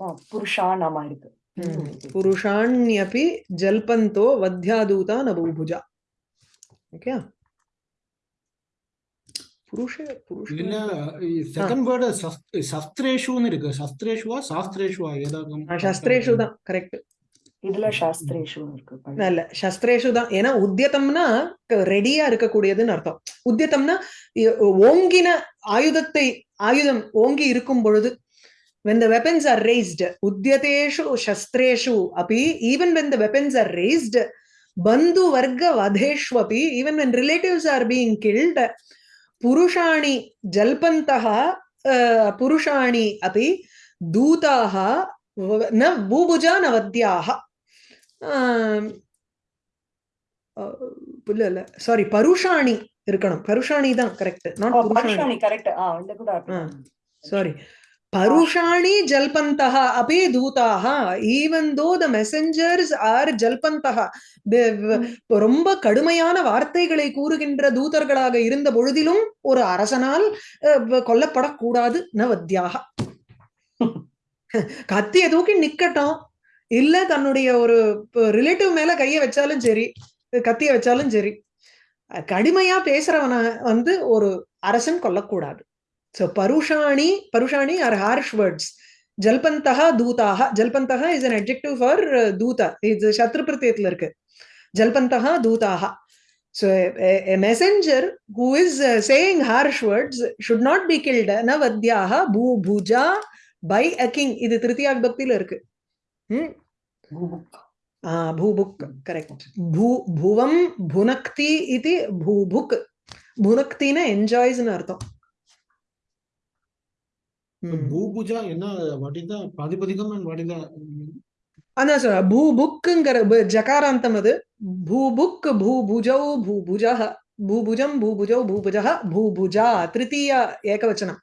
ஆ, புருஷானாமா இருக்கு ம். புருஷாண்யபி ஜல்பந்தோ வத்யாதூதா நபூபுஜா ஓகே புருஷ புருஷ இதுல செகண்ட் வேர்டு சஸ்திரேஷுன்னு இருக்கு சஸ்திரேஷுவா சாஸ்திரேஷுவா ஏதாவது சஸ்திரேஷு தான் கரெக்ட் இதுல சாஸ்திரேஷு இருக்கு இல்ல சஸ்திரேஷு தான் ஏன்னா உத்தியத்தம்னா ரெடியா இருக்கக்கூடியதுன்னு அர்த்தம் உத்தியத்தம்னா ஓங்கின ஆயுதத்தை ஆயுதம் ஓங்கி இருக்கும் பொழுது when the weapons are raised udyateshu shastreshu api even when the weapons are raised bandhu varga vadheshu api even when relatives are being killed dutaha v- na bubuja na vadyaha ஆம், அஹ், இல்ல இல்ல சாரி பருஷாணி இருக்கணும். பருஷாணி தான் correct not புருஷாணி correct. Sorry பருஷாணி ஜல்பந்தः अपि தூதாக ஈவன் தோ த மெசஞ்சர்ஸ் ஆர் ஜல்பந்தः ரொம்ப கடுமையான வார்த்தைகளை கூறுகின்ற தூதர்களாக இருந்த பொழுதிலும் ஒரு அரசனால் கொல்லப்படக்கூடாது. நவத்யாக. கத்திய தூக்கி நிக்கட்டும். இல்ல தன்னுடைய ஒரு ரிலேட்டிவ் மேல கைய வச்சாலும் சரி கத்திய வச்சாலும் சரி கடுமையா பேசுறவன வந்து ஒரு அரசன் கொல்லக்கூடாது. So Parushani, Parushani are harsh words. Jalpantaha Dutaha. Jalpantaha is an adjective for uh, Duta. It's a irukku. Jalpantaha Dutaha. So a, a a messenger who is uh, saying harsh words should not be killed. Na vadyaha bhu bhuja by a king. Idu tritiya vibhaktila irukku. Hmm? भूभुक् correct भू भुवं भुनक्ति bhunakti na enjoys in अर्थम् பூபுஜா என்ன what is the பிராதிபதிகம் and what is the அதான் சொல்ற பூபுக்குங்கிற பு- ஜகாராந்தம் அது. பூபுக் பூபுஜௌ பூபுஜः பூபுஜம் பூபுஜௌ பூபுஜः பூபுஜா திருத்தீயா ஏகவச்சனம்.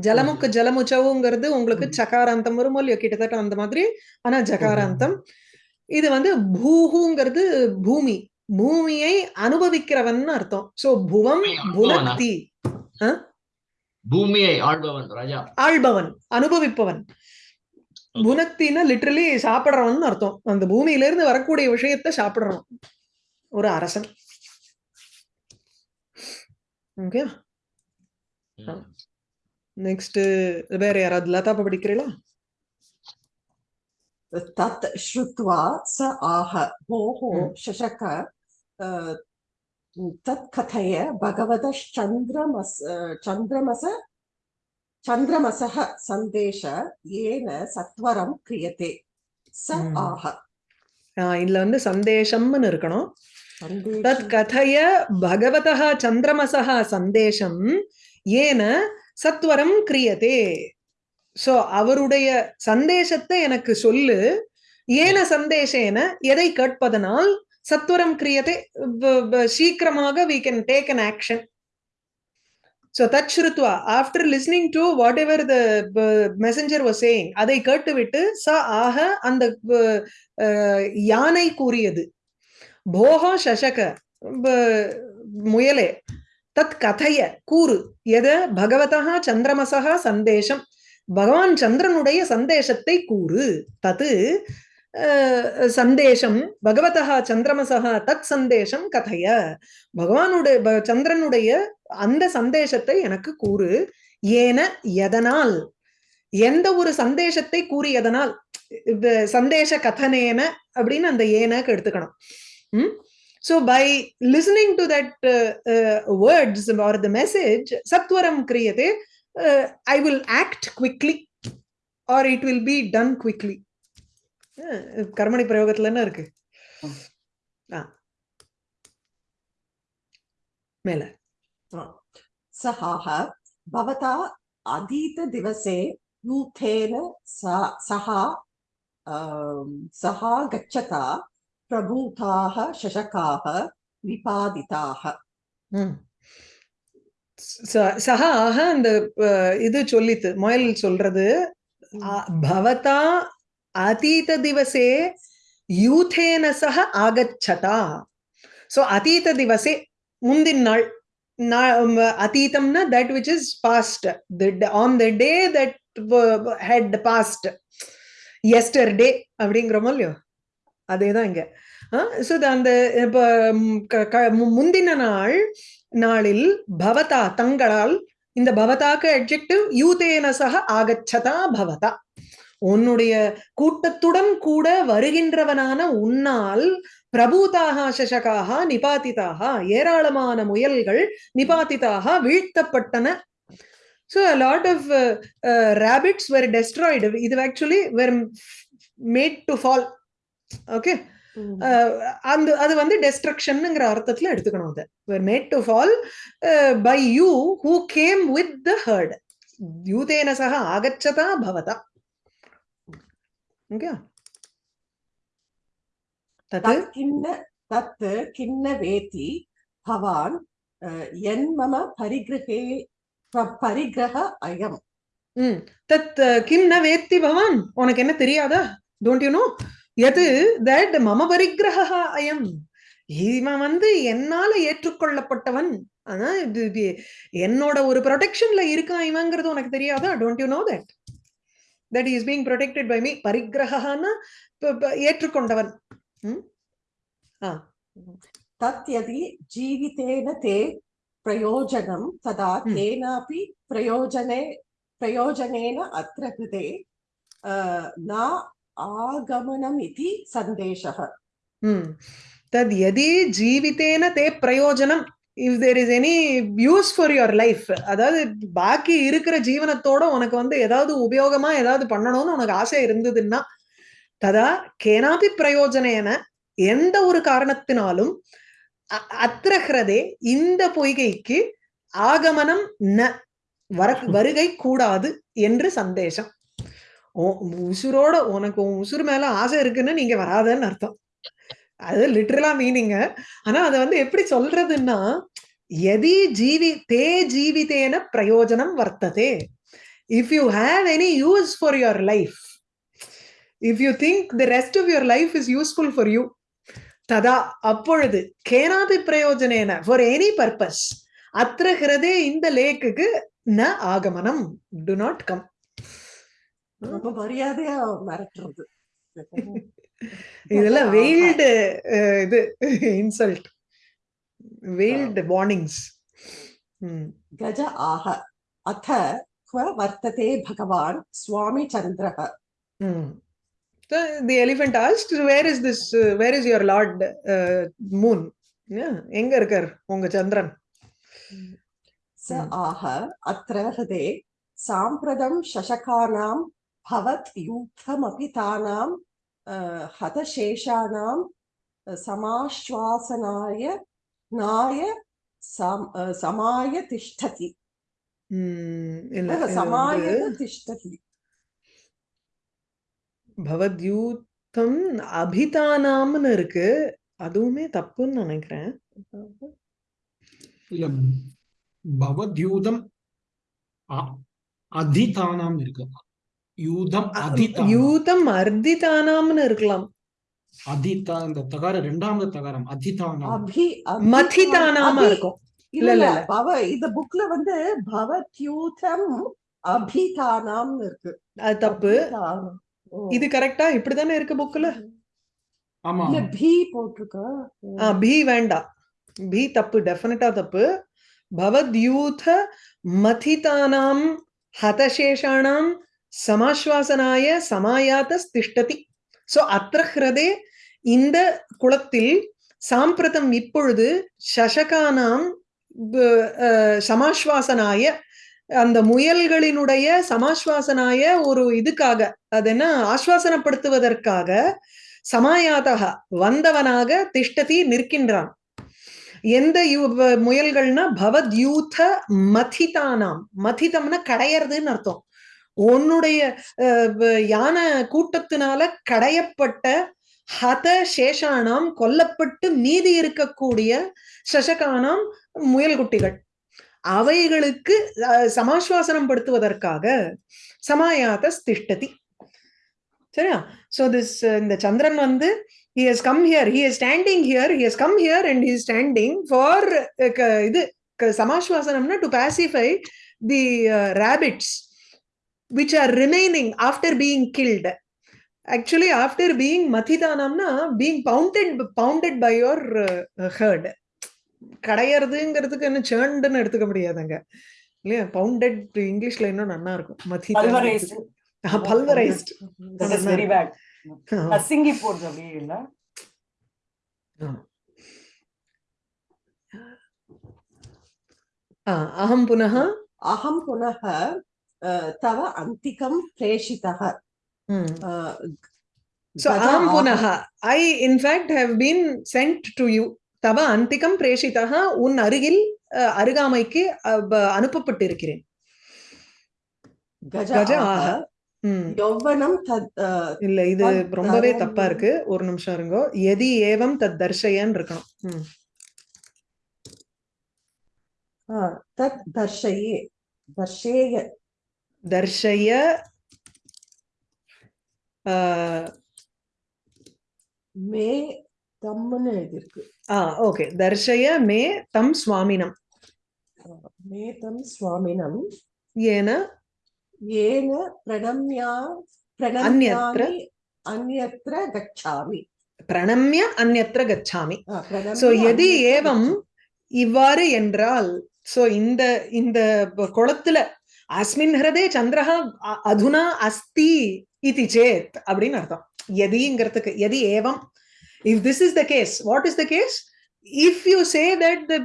ஜலமுக்கு ஜலமுச்சவுங்கிறது உங்களுக்கு. சகாராந்தம் வரும் இல்லையோ? கிட்டத்தட்ட அந்த மாதிரி. ஆனா ஜகாராந்தம். இது வந்து பூஹுங்கிறது பூமி. பூமியை அனுபவிக்கிறவன் அர்த்தம். சோ புவம் பூமியை அனுபவனா? பூமியை ஆள்பவன் ராஜா. ஆள்பவன் அனுபவிப்பவன். குணத்தின லிட்ரலி சாப்பிடுறவன் அர்த்தம். அந்த பூமியில இருந்து வரக்கூடிய விஷயத்த சாப்பிடுறோம். ஒரு அரசன். ஓகே நெக்ஸ்ட் வேற யாராவது லதா படிக்கிறீங்களா? தத் ஸ்ருத்வா ச ஆஹ. ஓஹோ சசக தத் கதைய பகவத சந்திரமச சந்திரமச சந்திரமசக சந்தேஷ ஏன சத்வரம் கிரியத்தே ச ஆக இதுல வந்து சந்தேஷம்னு இருக்கணும். தத் கதைய பகவதா சந்திரமசா சந்தேஷம் ஏன சத்வரம் கிரியதே. சோ அவருடைய சந்தேசத்தை எனக்கு சொல்லு. ஏன சந்தேஷேன? எதை கேட்பதனால் சத்வரம் கிரியதே சீக்கிரமாக we can take an action so Dutt ஸ்ருத்வா after listening to whatever the messenger was saying அதை கேட்டுவிட்டு ச ஆக அந்த யானை கூறியது. போகோ சசக முயலே தத் கதைய கூறு எத பகவதா சந்திரமசா சந்தேஷம் பகவான் சந்திரனுடைய சந்தேஷத்தை கூறு தத்து சந்தேஷம் சந்தேசம் பகவதா சந்திரமசா தத் சந்தேஷம் கதைய. பகவானுடைய சந்திரனுடைய அந்த சந்தேசத்தை எனக்கு கூறு. ஏன எதனால் எந்த ஒரு சந்தேஷத்தை கூறியதனால் சந்தேஷ கதனேன அப்படின்னு அந்த ஏனக்கு எடுத்துக்கணும். ம்? So by listening to that words or the message satvaram கிரியதே I will act quickly or it will be done quickly be done quickly ah கர்மணி பிரயோகத்துல என்ன இருக்கு மேல. சஹாஹ பவதா அதீத திவசே யூத்தேன சஹா சஹா கச்சதா பிரபூதாக சசகாக விபாதிதாக சஹா ஆக அந்த இது சொல்லித்து மொயல் சொல்றது பவதா அதீத திவசே யூதேன சக ஆகச்சதா சோ அதீத திவசே முந்தின நாள் அதீதம்னா that which is past on the day that had passed yesterday அப்படிங்கிறோமோ இல்லையோ அதேதான் இங்க. ஸோ அந்த இப்ப க- மு- முந்தின நாள் நாளில் பவதா தங்களால் இந்த பவதாக்கு அட்ஜெக்டிவ் யூதேன சக ஆகச்சதா பவதா. உன்னுடைய கூட்டத்துடன் கூட வருகின்றவனான உன்னால் பிரபூதாக சசகாக நிபாதிதாக ஏராளமான முயல்கள் நிபாதிதாக வீழ்த்தப்பட்டன. So lot of rabbits were destroyed இது actually were made to fall okay அந்த அது வந்து டெஸ்ட்ரக்ஷன்ங்கிற அர்த்தத்துல எடுத்துக்கணும் அதை. Were made to fall by you who came with the herd யூதேன சக ஆகச்சதா பவதா. ஓகே தத் तत् किन्न तत् किन्न वेति भवान् अ, यन्मम परिगृहे प- परिग्रह अयम् ம் தத் கிம் ந வேத்தி பவான் உனக்கு என்ன தெரியாதா டோன்ட் யூ நோ எது தட் மம பரிகிரக அயம் இவன் வந்து என்னால ஏற்றுக்கொள்ளப்பட்டவன் ஆனா இது இது என்னோட ஒரு ப்ரொடெக்ஷன்ல இருக்கான் இவங்கிறது உனக்கு தெரியாதா don't you know that That is being protected by me பரிகிரகான்னா ஏற்றுக்கொண்டவன் ம் ஆ तत् यदि जीवितेन ते प्रयोजनं तदा Hmm. केनापि प्रयोजने प्रयोजनेन अत्र कृते अ, न आगमनमिति सन्देशः ம் தத் எதி ஜீவித்தேன தே பிரயோஜனம் if there is any use for your life அதாவது பாக்கி இருக்கிற ஜீவனத்தோட உனக்கு வந்து ஏதாவது உபயோகமா ஏதாவது பண்ணணும்னு உனக்கு ஆசை இருந்ததுன்னா ததா கேனாபி பிரயோஜனேன எந்த ஒரு காரணத்தினாலும் அ- அத்திரகிறதே இந்த பொய்கைக்கு ஆகமனம் ந வர வருகை கூடாது என்று சந்தேசம் உசுரோட உனக்கு உன் உசுறு மேல ஆசை இருக்குன்னு நீங்க வராதன்னு அர்த்தம். அது லிட்டரலா மீனிங்க ஆனா அதை வந்து எப்படி சொல்றதுன்னா எதி ஜீவி தே ஜீவிதேன பிரயோஜனம் வர்த்ததே. If you have any use for your life if you think the rest of your life is useful for you ததா அப்பொழுது கேனாபி பிரயோஜனேன ஃபார் எனி பர்பஸ் அத்திர ஹிரதே இந்த லேக்குக்கு ந ஆகமனம். டு நாட் கம் ரொம்ப மரியாதையா மிரட்டுறது இதெல்லாம் ஆஹா. வெயில்டு இது இன்சல்ட் வெயில்டு வார்னிங்ஸ் गज आह अथ क्व वर्तते भगवान् स्वामिचन्द्रः the elephant asked where is this where is your lord moon எங்க இருக்கார் உங்க சந்திரன் स Hmm. आह अत्र हृदे साम्प्रतं शशकानां भवत् यूथमपि तानां ஹதசேஷானாம் சமாஸ்வாசனாய நாய சமாய திஷ்டதி சமாய திஷ்டதி பவத்யூத்தம் அபிதானாம்னு இருக்கு அதுவுமே தப்புன்னு நினைக்கிறேன் இல்ல பவத்யூதம் அதிதானாம் இருக்கு யூதம் அதிதானம். யூதம் அர்த்திதானாம்னு இருக்கலாம். அதிதா இந்த தகாரம் ரெண்டாவது தகாரம் அதிதானம். அபி மதிதானாம இருக்கும். இல்ல இல்ல. பவ இந்த புக்ல வந்து பவத்யூதம் அபிதானாம்னு இருக்கு. அது தப்பு. இது கரெக்டா? இப்படிதானே இருக்கு புக்ல ஆமா. இல்ல பி போட்டிருக்கா? ஆ பி வேண்டாம் பி தப்பு டெஃபினட்டா தப்பு. பவத்யூத மதிதானாம் ஹதசேஷாணாம் சமாஸ்வாசனாய சமாயாத திஷ்டதி சோ அத்திரஹ்ருதே இந்த குளத்தில் சாம்பிரதம் இப்பொழுது சசகானாம் சமாஸ்வாசனாய அந்த முயல்களினுடைய சமாஸ்வாசனாய ஒரு இதுக்காக அது என்ன ஆஸ்வாசனப்படுத்துவதற்காக சமாயாதகா வந்தவனாக திஷ்டதி நிற்கின்றான். எந்த யு- முயல்கள்னா பவத்யூத மதிதானாம். மதிதம்னா கடையறதுன்னு அர்த்தம். உன்னுடைய அஹ், யானை கூட்டத்தினால கடையப்பட்ட ஹத சேஷானாம் கொல்லப்பட்டு மீதி இருக்கக்கூடிய சசகானாம் முயல்குட்டிகள். அவைகளுக்கு சமாஸ்வாசனம் படுத்துவதற்காக சமாயாத திஷ்டதி சரியா? சோ திஸ் இந்த சந்திரன் வந்து he has come here he is standing here he has come here and he standing for இது சமாஸ்வாசனம்னா to pacify the rabbits which are remaining after being killed. Actually after being மதிதானம்னா being pounded pounded by your uh, கடையறதுங்கிறதுக்கு என்ன சேர்ண்டுன்னு எடுத்துக்க முடியாதுங்க. இல்லையா? Bounded இங்கிலீஷ்ல இன்னும் நல்லா இருக்கும். மதிதா பல்வரைஸ்ட் வெரி பேட் அசிங்கி அஹம் புனः அஹம் புனः तव अन्तिकं प्रेषितः Hmm. अ, So गज aham ah- punaha. I in fact have been sent to you. தவ அந்திகம் பிரேஷிதா உன் அருகில் அஹ், அருகாமைக்கு அஹ், ப- அனுப்பப்பட்டிருக்கிறேன் गज கஜ आह ஆஹ. ம். यौवनं तद् अ, இல்ல இது தத் ரொம்பவே தரம். தப்பா இருக்கு ஒரு நிமிஷம் இருங்கோ எதி ஏவம் தத் தர்ஷயன்னு இருக்கணும் ம். अ, तत् दर्शये दर्शेय தர்ஷய ஆஹ், மே தம்னு எழுதியிருக்கு ஆ ஓகே தர்ஷய மே தம் சுவாமினம் மே தம் சுவாமினம் ஏன येन प्रणम्या अन्यत्र? प्रणम्यामि अन्यत्र गच्छामि பிரணம்ய அந்நத்திர கச்சாமி अ, प्रणम्य சோ எதி अन्यत्र ஏவம் गच्छामि। இவ்வாறு என்றால் சோ இந்த இந்த ப- குளத்துல அஸ்மின் ஹிரதே சந்திரஹ அதுனா அஸ்தி இது சேத் அப்படின்னு அர்த்தம் எதிங்கிறதுக்கு எதி ஏவம் if this is the case what is the case if you say that the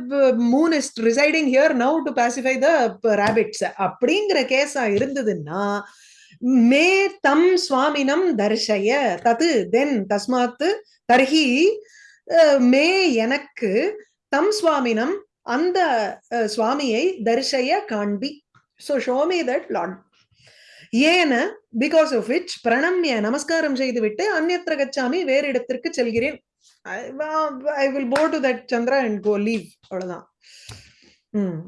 moon is residing here now to pacify the rabbits அப்படிங்கிற கேஸா இருந்ததுன்னா மே தம் சுவாமினம் தர்ஷய தது தென் தஸ்மாத்து தர்ஹி மே எனக்கு தம் சுவாமினம் அந்த சுவாமியை தரிசய காண்பி. ஸோ ஷோமி தட் லார்ட் ஏன பிகாஸ் ஆஃப் விச் பிரணம்ய நமஸ்காரம் செய்துவிட்டு அந்நத்திர கச்சாமி வேறு இடத்திற்கு செல்கிறேன் I will go to that Chandra and go leave அவ்வளவுதான் ம்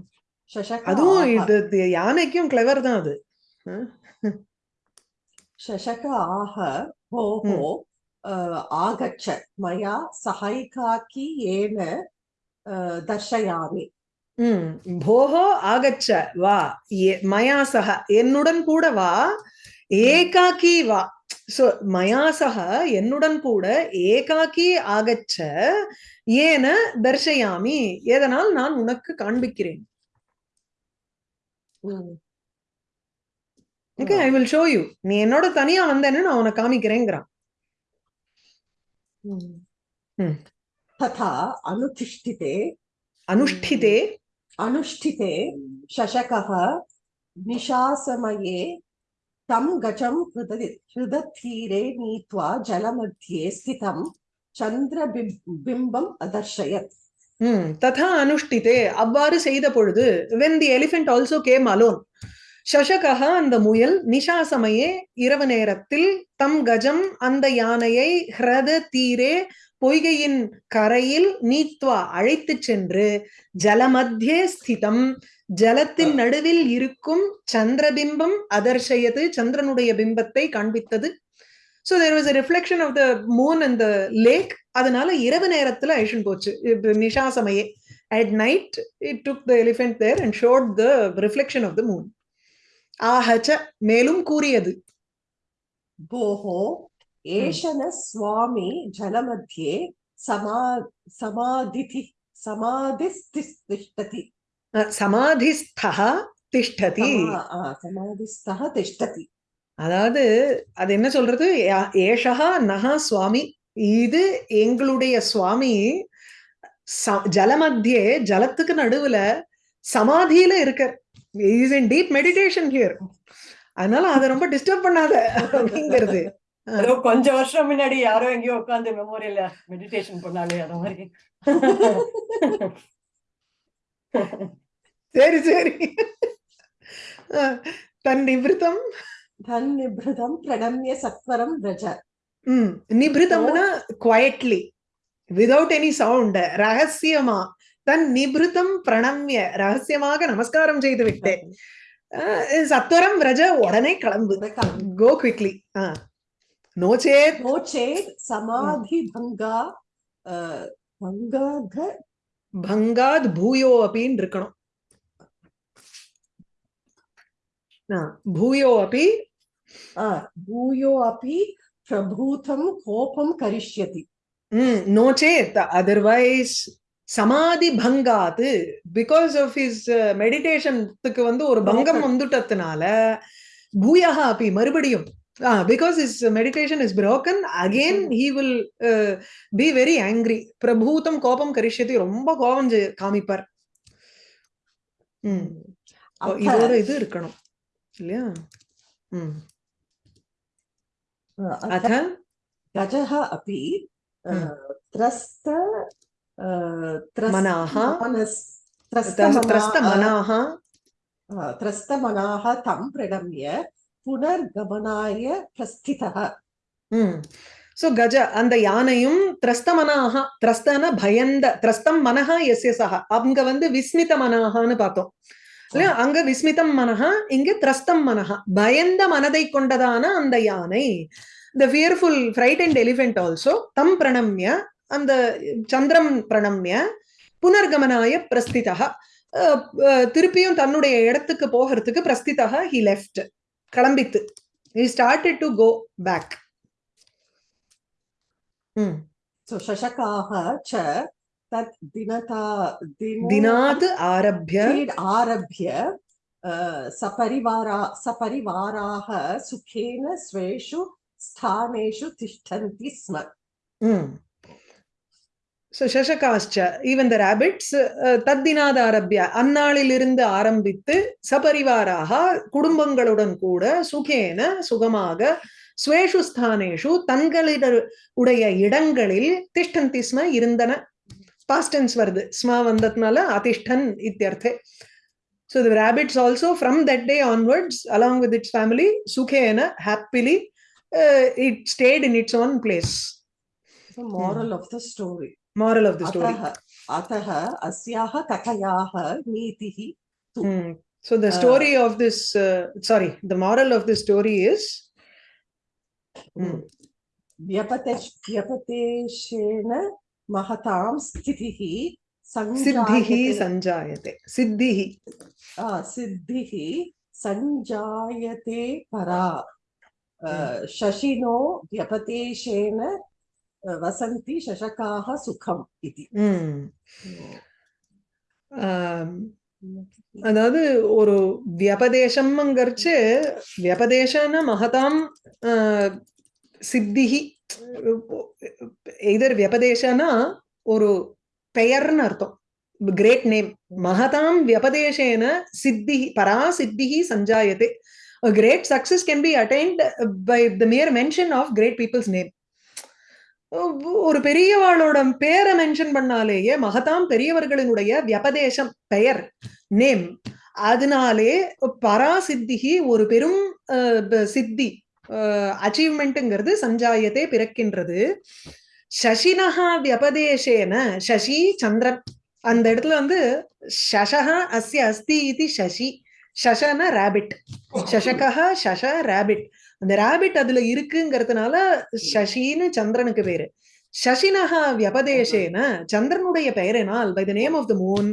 शशक அதுவும் आह இது இது யானைக்கும் கிளவர் தான் அது அஹ், शशक आह भोः अ, आगच्छ मया सहायिकाकी येन अ, दर्शयामि போகோ ஆகச்ச வா. மயா சக என்னுடன் கூட வா. ஏகாக்கி வா. சோ மயா சக என்னுடன் கூட ஏகாக்கி ஆகச்ச. ஏன தர்ஷயாமி. எதனால் நான் உனக்கு காண்பிக்கிறேன். Okay I will show you நீ என்னோட தனியா வந்தேன்னு நான் உனக்கு காமிக்கிறேங்கிறான். ம். ம். तथा अनुतिष्ठिते அனுஷ்டிதே अनुष्ठिते शशकः निशासमये तं गजं हृदि हृदतीरे नीत्वा जलमध्ये स्थितं चन्द्रबिम्बम् अदर्शयत् ம் ததா அனுஷ்டிதே அவ்வாறு செய்த பொழுது when the elephant also came alone சஷகா அந்த முயல் நிஷா சமயே இரவு நேரத்தில் தம் கஜம் அந்த யானையை ஹிரத தீரே பொய்கையின் கரையில் நீத்வா அழைத்துச் சென்று ஜலமத்தியே ஸ்திதம். ஜலத்தின் நடுவில் இருக்கும் சந்திரபிம்பம் அதர்ஷயது. சந்திரனுடைய பிம்பத்தை காண்பித்தது. So there was a reflection of the moon and the lake. அதனால இரவு நேரத்துல ஐஷன் போச்சு. நிஷா சமயே at night it took the elephant there and showed the reflection of the moon ஆஹச்ச மேலும் கூறியது. भोः ஏஷன சுவாமி ஜனமத்தியே சமா சமாதிதி திஷ்டதி. சமாதிஸ்தா திஷ்டதி சமாதிஸ்தா திஷ்டதி. அதாவது அது என்ன சொல்றது? ஏஷா நகா சுவாமி. இது எங்களுடைய சுவாமி. ஜலமத்தியே ஜலத்துக்கு நடுவுல சமாதியில இருக்கார். Is in deep meditation here அதனால அதை ரொம்ப டிஸ்டர்ப் பண்ணாத அப்படிங்கிறது. ஏதோ கொஞ்ச வருஷம் முன்னாடி யாரோ எங்கேயோ உட்கார்ந்து மெமோரியல்ல மெடிடேஷன் பண்ணாலே அந்த மாதிரி. சரி சரி. தன் நிவிருத்தம் தன்னிபிருதம் பிரணம்ய சத்வரம் ரஜ ம் நிபிருத்தம்னா குவயட்லி விதவுட் எனி சவுண்ட் ரகசியமா. தன் நிபிருத்தம் பிரணம்ய ரகசியமாக நமஸ்காரம் செய்து விட்டேன் சத்வரம் ரஜ உடனே கிளம்பு. கோ குவிக்லி நோ சேத் नो चेत् समाधि भङ्गा भङ्गाध பங்காத் பூயோ அப்படின்னு இருக்கணும் ஆ, பூயோ அப்பி भूयो अपि प्रभूतं कोपं करिष्यति ம் நோ சேத் அதர்வைஸ் சமாதி பங்காத் பிகாஸ் ஆஃப் ஹிஸ் மெடிடேஷனுக்கு வந்து ஒரு பங்கம் Broken. வந்துட்டதுனால பூயா அப்பி மறுபடியும் uh, because his meditation is broken again he will uh, be very angry prabhutam kopam karishyati romba கோபம் காமிப்பார் ம் இதோட இது இருக்கணும் இல்லையா ம் அத கஜஹ அபி த்ரஸ்த மனாஹ த்ரஸ்த மனாஹ த்ரஸ்த மனாஹ தம் பிரணம்ய புனர்கமனாய பிரஸ்திதா. உம் சோ கஜ அந்த யானையும் திரஸ்தமனாக திரஸ்தன பயந்த திரஸ்தம் மனஹா எஸ் எஸ் ஆஹா அவங்க வந்து விஸ்மித மனஹான்னு பார்த்தோம். இல்லையா? அங்க விஸ்மிதம் மனஹா இங்க திரஸ்தம் மனஹா. பயந்த மனதை கொண்டதான அந்த யானை the fearful fright and elephant also தம் பிரணம்ய அந்த சந்திரம் பிரணம்ய புனர்கமனாய பிரஸ்திதா. திருப்பியும் தன்னுடைய இடத்துக்கு போகிறதுக்கு பிரஸ்திதா he left kalambithu he started to go back hmm. so shashakaha cha तत् दिनता दिनात् आरभ्य आरभ्य सपरिवारा सपरिवाराः सुखेन स्वेषु स्थानेषु तिष्ठन्ति स्म ஸோ சசகாஷ்ட ஈவன் த ரேபிட்ஸ் தத்தினாதாரபிய அந்நாளிலிருந்து ஆரம்பித்து சபரிவாராக குடும்பங்களுடன் கூட சுகேன சுகமாக ஸ்வேஷு ஸ்தானேஷு தங்களிட உடைய இடங்களில் திஷ்டந்தி ஸ்ம இருந்தன பாஸ்டன்ஸ் வருது ஸ்மா வந்ததுனால அதிஷ்டன் இத்தியர்த்தே so the rabbits also from that day onwards along with its family சுகேன happily it stayed in its own place moral mm. of the story Moral of the story. अतः अतः अस्याः कथयाः नीतिः तु Hmm. So the story of this, uh, sorry, the moral of this story is, Hmm. व्यपते व्यपतेशेन महतां स्थितिः siddhihi सञ्जायते sanjayate. Siddhihi. आ, सिद्धिः सञ्जायते परा अ, शशिनो व्यपतेशेन अ, वसन्ति शशकाः सुखम् इति Hmm. Um, அதாவது ஒரு வியபதேசம்ங்கிறச்சு வியபதேசன மகதாம் ஆஹ், சித்திஹி இதர் வியபதேசனா ஒரு பெயர்னு அர்த்தம் கிரேட் நேம் மகதாம் வியபதேசேன சித்தி பரா சித்திஹி சஞ்சாயதே great success can be attained by the mere mention of great people's name ஒரு பெரியவாளோட பேரை மென்ஷன் பண்ணாலேயே மகதாம் பெரியவர்களினுடைய வியபதேசம் பெயர் நேம் அதனாலே பராசித்திகி ஒரு பெரும் அஹ், சித்தி அச்சீவ்மெண்ட்டுங்கிறது சஞ்சாயத்தை பிறக்கின்றது. சசினஹா வியபதேசேன சசி சந்திரன். அந்த இடத்துல வந்து சசகா அஸ்ய அஸ்தி இது சசி. சசன ரேபிட் சசகா சச ரேபிட் அந்த ரேபிட் அதுல இருக்குங்கிறதுனால சசின்னு சந்திரனுக்கு பேரு. சசினஹா வியபதேசேன சந்திரனுடைய பெயரினால் by the name of the moon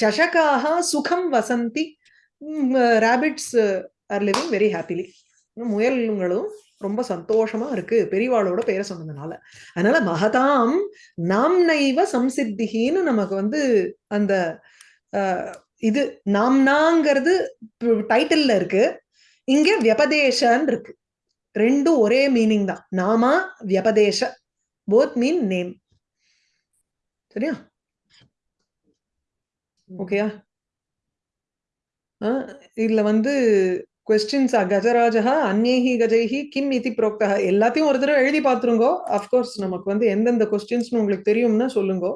சசகாக சுகம் Vasanthi rabbits are living very happily முயல்களும் ரொம்ப சந்தோஷமா இருக்கு பெரியவாளோட பெயரை சொன்னதுனால. அதனால மகதாம் நாம் நைவ சம்சித்திகின்னு நமக்கு வந்து அந்த இது நாம்னாங்கிறது டைட்டில்ல இருக்கு இங்க வியபதேசன் இருக்கு. ரெண்டும் ஒரே மீனிங் தான். நாமா வியபதேச போத் மீன் நேம் சரியா? ஓகேயா இதுல வந்து கொஸ்டின்ஸ் கஜராஜா அந்நேஹி கஜைஹி கிம் இதி புரோக்தா எல்லாத்தையும் ஒரு தடவை எழுதி பார்த்துருங்கோ. அஃப்கோர்ஸ் நமக்கு வந்து எந்தெந்த கொஸ்டின்ஸ்னு உங்களுக்கு தெரியும்னா சொல்லுங்க.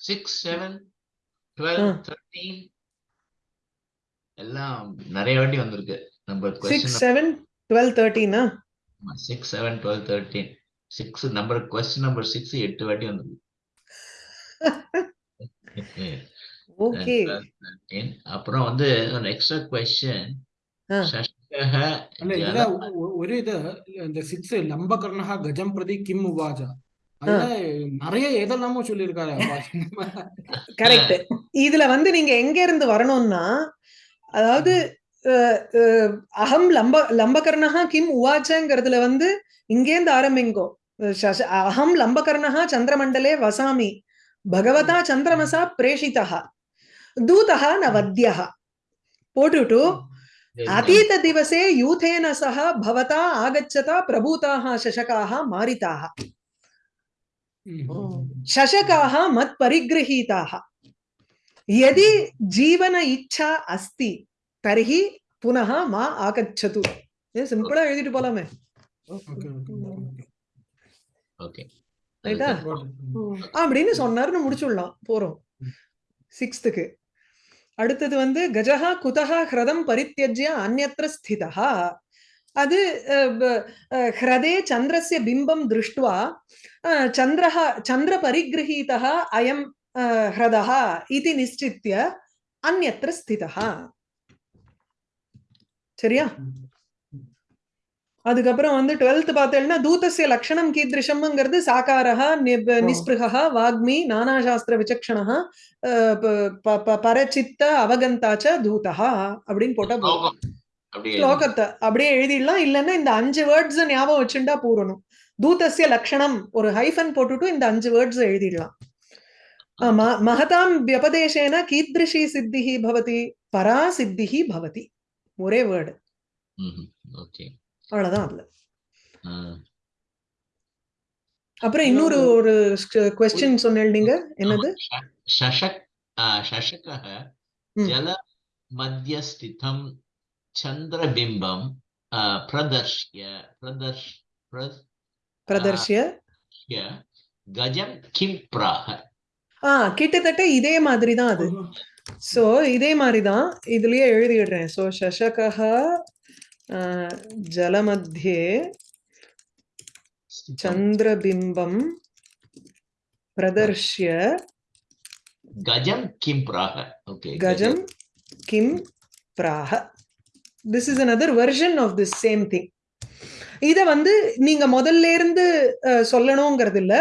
Six seven twelve ah. Thirteen எல்லாம் நிறைய வாட்டி வந்திருக்கு. நம்ம six seven twelve தேர்ட்டீனா six seven twelve thirteen six number question number six எட்டு வாட்டி வந்திருக்கு ஓகே 13. அப்புறம் வந்து எக்ஸ்ட்ரா கொஸ்டின் ஆ. சஷ்டக അല്ല ജല ഇതിലെ ഒ- ഒരു ഇത് இந்த சிக்ஸ் லம்பகர்ணா கஜம் பிரதி கிம் உவாஜா அதுல நிறைய எதெல்லாமோ சொல்லியிருக்காரு அப்பா. கரெக்ட் இதுல வந்து நீங்க எங்க இருந்து வரணும்னா அதாவது அஹ், அஹ், அகம் லம்ப லம்பகர்ணா கிம் உவாச்சங்கிறதுல வந்து இங்கேருந்து ஆரம்பிங்கோ சச- அகம் லம்பகர்ணா சந்திரமண்டலே வசாமி பகவதா சந்திரமசா பிரேஷிதா தூதः ந வத்யः போட்டுட்டு अतीत दिवसे यूथेन सह भवता आगच्छता प्रभूताः शशकाः मारिताः ம். शशकाः मत्परिगृहीताः यदि जीवन इच्छा अस्ति தர்ஹி புனக மா ஆகச்சது சிம்பிளா எழுதிட்டு போலாமே. ரைட்டா அப்படின்னு சொன்னாருன்னு முடிச்சுடலாம். போறோம். சிக்ஸ்த்துக்கு அடுத்தது வந்து கஜஹா குதஹா ஹிரதம் பரித்தியஜ்ய அந்நத்திர ஸ்திதா அது ஹிரதே சந்திரஸ்ய பிம்பம் திருஷ்டுவா. சந்திரஹா சந்திர பரிகிரகீதா அயம் ஹிரதா இது நிச்சித்திய அந்நத்திர ஸ்திதா சரியா? அதுக்கப்புறம் வந்து டுவெல்த் பார்த்தேன்னா தூதஸ்ய லக்ஷணம் கீதிருஷம்ங்கிறது சாக்காரः நிப் நிஸ்பிருகः வாக்மி நானாசாஸ்திர விசக்ஷணः பரச்சித்த அவகந்தாச்ச தூதா அப்படின்னு போட்டா போதும். ஸ்லோகத்தை அப்படியே எழுதிடலாம். இல்லைன்னா இந்த அஞ்சு வேர்ட்ஸ் ஞாபகம் வச்சுட்டா பூரணும். தூதஸ்ய லக்ஷணம் ஒரு ஹைஃபன் போட்டுட்டு இந்த அஞ்சு வேர்ட்ஸ் எழுதிடலாம். மகதாம் வியபதேசேன கீத்ரிஷி சித்திஹி பவதி பரா சித்திஹி பவதி. ஒரே வேர்டு அவ்வளவுதான் அப்புறம் இன்னொரு ஒரு கொஸ்டின் சொன்னேன் நீங்க. என்னது? சஷக் சஷகஹ ஜல மத்தியஸ்திதம் சந்திரபிம்பம் பிரதர்ஷ்ய பிரதர்ஷ் பிரதர்ஷ்ய. கஜம் கிம் பிராக ஆஹ் கிட்டத்தட்ட இதே மாதிரி தான் அது ஸோ இதே மாதிரி தான் இதுலேயே எழுதிடுறேன். ஸோ சஷகா ஜலமத்தியே சந்திரபிம்பம் பிரதர்ஷிய கஜம் கிம் பிராக கஜம். கிம் பிராக this is another version of this same thing இதை வந்து நீங்க முதல்ல இருந்து சொல்லணுங்கிறது இல்ல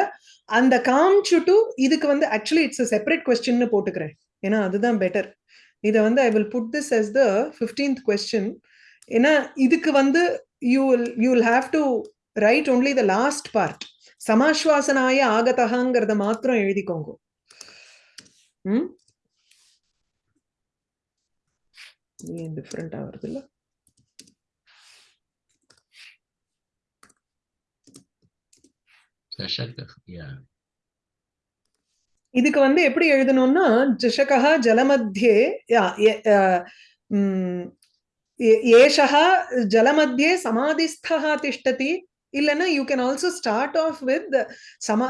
அந்த காம்ச்சுட்டு இதுக்கு வந்து ஆக்சுவலி இட்ஸ் செப்பரேட் கொஸ்டின்னு போட்டுக்கிறேன். ஏன்னா அதுதான் பெட்டர் இதை வந்து I will put this as the fifteenth question ஏன்னா இதுக்கு வந்து you will you will have to write only the last part சமாஸ்வாசனாய ஆகதகாங்கிறத மாத்திரம் எழுதிக்கோங்க. ம்? ஏன் டிஃப்ரெண்ட் ஆகுறது Yeah. இதுக்கு வந்து எப்படி எழுதணும்னா ஜஷகா ஜலமத்தியே ஏஷா ஜலமத்தியே சமாதிஸ்தா திஷ்டதி. இல்லைன்னா you can also start off with சம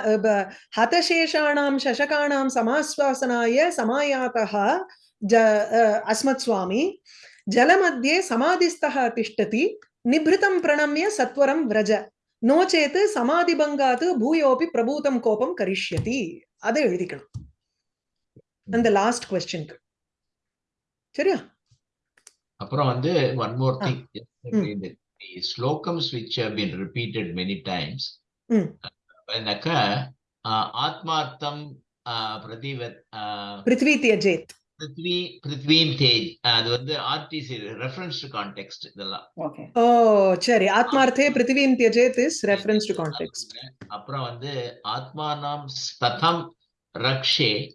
ஹதசேஷாணாம் சசகாணாம் சமாஸ்வாசனாய சமாயாத்தா ஜ அஸ்மத் சுவாமி. ஜலமத்தியே சமாதிஸ்தா திஷ்டதி. நிபிருத்தம் பிரணம்ய சத்வரம் விரஜ. நோ சமாதிபங்காத்து பூயோபி பிரபூதம் கோபம் கரிஷ்யதி. அதை எழுதிக்கணும். அந்த லாஸ்ட் கொஸ்டினுக்கு சரியா? அப்புறம் வந்து one more. Thing the slokams which have been repeated many times. ம். என்னக்கா ஆத்மார்த்தம் பிரதிவத் பிருத்வி தியஜேத். பிருத்வி பிருத்வீம் தேஜ். அது வந்து ஆர்டிசி ரெஃபரன்ஸ் டு கான்டெக்ட் இதெல்லாம். ஓகே ஓ சரி. ஆத்மார்த்தே பிருத்திவீம் தியஜேத் இஸ் ரெஃபரன்ஸ் டு கான்டெக்ஸ்ட் அப்புறம் வந்து ஆத்மானாம் ஸ்ததம் ரக்ஷே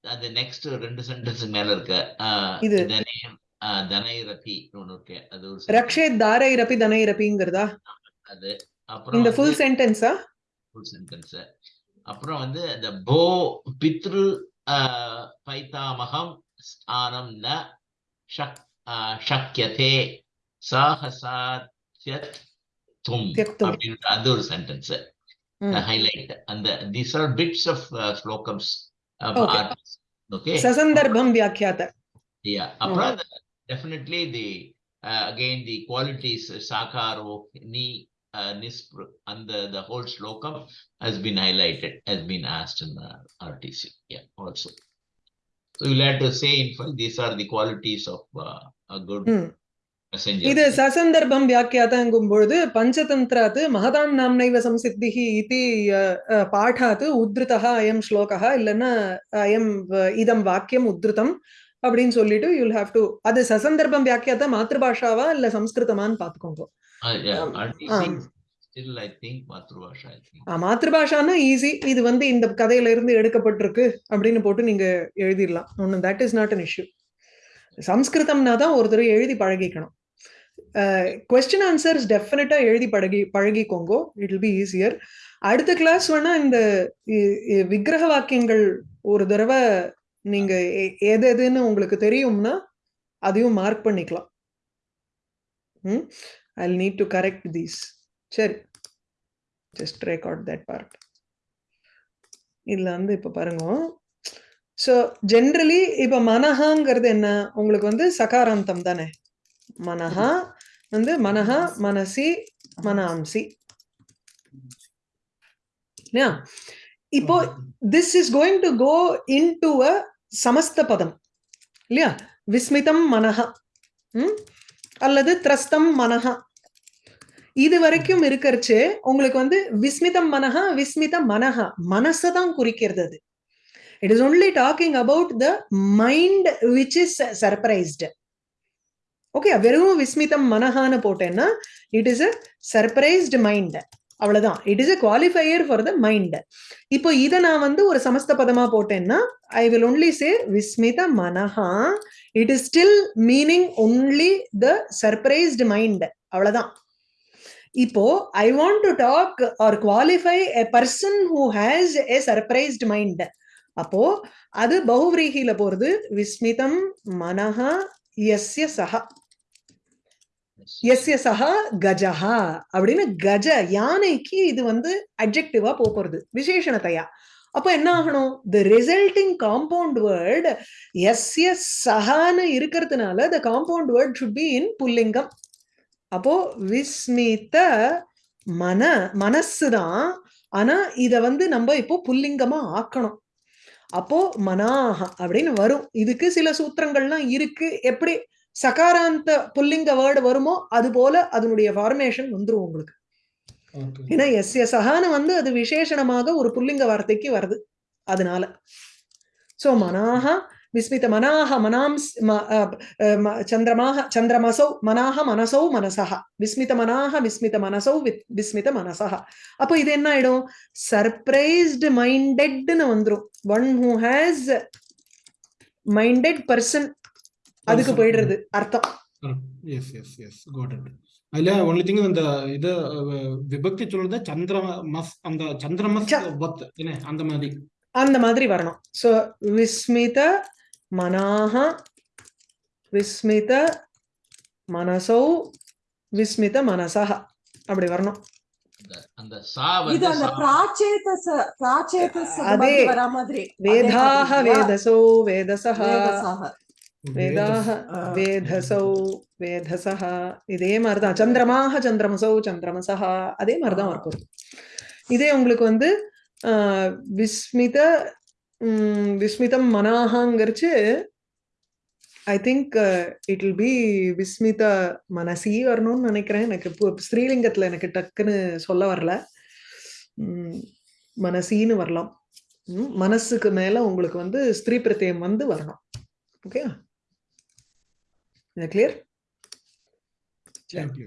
அது நெக்ஸ்ட் ரெண்டு சென்டென்ஸ் மேல இருக்கு. ஆஹ் இது. தனே- ஆஹ் தனைரதி ஒண்ணு இருக்கு. அது ஒரு ரக்ஷே தாரைரபி தனைரபிங்கிறதா. அது. அப்புறம் இந்த ஃபுல் சென்டென்ஸா ஃபுல் சென்டென்ஸ் அப்புறம் வந்து இந்த போ பித்ரு பைத்தாமகம் ஸ்தானம் ந shak, uh, shakyate sahasatyat tum Tyaktum. அப்படின்ற அந்த ஒரு sentence ம். highlight and the, these are bits of uh, slokams of Okay. artists. okay சசந்தர்ப்பம் வியாக்கியாத yeah அப்புறம் the- definitely the uh, again the qualities uh, sakaro ni nispr and the, the whole slokam has been highlighted has been asked in the RTC yeah also. So you'll have to say in full these are the qualities of uh, a good messenger. இது சசந்தர்ப்பம் வியாக்கியாதங்கும் பொழுது பஞ்சதந்திராத் மகதாம் நாம்னைவ சம்சித்திஹி இதி பாடாத் உத்ருதः அயம் ஸ்லோகः இல்லைன்னா அயம் இதம் வாக்கியம் உத்ருதம் அப்படின்னு சொல்லிட்டு யூல் ஹாவ் டு அது சசந்தர்ப்பம் வியாக்கியாத மாத்ருபாஷாவா இல்ல சம்ஸ்கிருதமான்னு பாத்துக்கோங்க. Uh, um, um. மாத்ருபாஷான்னா ஈஸி இது வந்து இந்த கதையில இருந்து எடுக்கப்பட்டிருக்கு அப்படின்னு போட்டு நீங்க எழுதிடலாம். ஒன்னும் that is not an issue சம்ஸ்கிருதம்னா தான் ஒரு தடவை எழுதி பழகிக்கணும். கொஸ்டின் ஆன்சர்ஸ் டெஃபினட்டா எழுதி பழகி பழகிக்கோங்கோ. இட் வில் பி ஈஸியர் அடுத்த கிளாஸ் வேணா இந்த விக்கிரக வாக்கியங்கள் ஒரு தடவை நீங்க எது எதுன்னு உங்களுக்கு தெரியும்னா அதையும் மார்க் பண்ணிக்கலாம். ம்? I need to correct these சரி. ஜஸ்ட் ரெக்கார்ட் தட் பார்ட் இதில் வந்து இப்போ பாருங்க. ஸோ ஜென்ரலி இப்போ மனஹாங்கிறது என்ன? உங்களுக்கு வந்து சகாராந்தம் தானே? மனஹா வந்து மனஹா மனசி மனாம்சி இல்லையா? இப்போ this is going to go into a சமஸ்த பதம். இல்லையா? விஸ்மிதம் மனஹா. ம்? அல்லது திரஸ்தம் மனஹா. இது வரைக்கும் இருக்கிறச்சு உங்களுக்கு வந்து விஸ்மிதம் மனஹா விஸ்மித மனஹா மனசை தான் குறிக்கிறது அது. It is only talking about the mind which is surprised okay வெறும் விஸ்மிதம் மனஹான்னு போட்டேன்னா it is a surprised mind அவ்வளவுதான். It is a qualifier for the mind இப்போ இதை நான் வந்து ஒரு சமஸ்த பதமா போட்டேன்னா ஐ வில் ஒன்லி சே விஸ்மித மனஹா. It is still meaning only the surprised mind அவ்வளவுதான். இப்போ I want to talk or qualify a person who has a surprised mind அப்போ அது பௌவ்ரீகில போறது விஸ்மிதம் மனஹா எஸ்ய சஹா. எஸ்ய சஹா கஜஹா. அப்படின்னு கஜ யானைக்கு இது வந்து அப்ஜெக்டிவா போறது விசேஷணத்தையா. அப்போ என்ன ஆகணும்? த ரிசல்டிங் காம்பவுண்ட் வேர்ட் எஸ்ய சஹான்னு இருக்கிறதுனால the compound word should be in புல்லிங்கம். அப்போ விஸ்மித மன மனசு தான் ஆனா இத வந்து நம்ம இப்போ புல்லிங்கமா ஆக்கணும். அப்போ மனாக அப்படின்னு வரும். இதுக்கு சில சூத்திரங்கள்லாம் இருக்கு. எப்படி சகாராந்த புல்லிங்க வேர்டு வருமோ அது போல அதனுடைய ஃபார்மேஷன் வந்துரும் உங்களுக்கு. ஏன்னா எஸ் எஸ் சகான்னு வந்து அது விசேஷணமாக ஒரு புல்லிங்க வார்த்தைக்கு வருது. அதனால. சோ மனாக விஸ்மித மனாக மனாம்ஸ் சந்திரமாக சந்திரமசௌ மனாக மனசௌ மனசக விஸ்மித மனாக விஸ்மித மனசௌ விஸ்மித மனசக அப்போ இது என்ன ஆயிடும் சர்ப்ரைஸ்டு மைண்டட்னு வந்துரும் one who has minded person அதுக்கு. போயிடுறது அர்த்தம் yes yes yes got it அதுல ஒன்லி திங் இந்த இது விபக்தி சொல்றது சந்திர மஸ் அந்த சந்திரமஸ் அந்த மாதிரி அந்த மாதிரி வரணும் சோ விஸ்மித மனாக விஸ்மித மனசௌ விஸ்மித மனசக அப்படி வரணும். அதே. வேதாக வேதசோ வேதசக வேதாக. வேதசௌ வேதசக இதே மாதிரிதான். சந்திரமாக சந்திரமசௌ சந்திரமசக அதே மாதிரிதான். இருக்கும் இதே உங்களுக்கு வந்து ஆஹ், விஸ்மித விஸ்மிதம் மனாஹாங்கிறச்சு I think it uh, will be விஸ்மித மனசி வரணும்னு நினைக்கிறேன். எனக்கு ஸ்ரீலிங்கத்தில் எனக்கு டக்குன்னு சொல்ல வரல. மனசின்னு வரலாம். மனசுக்கு மேலே உங்களுக்கு வந்து ஸ்திரீ பிரத்தியம் வந்து வரணும். Okay clear thank you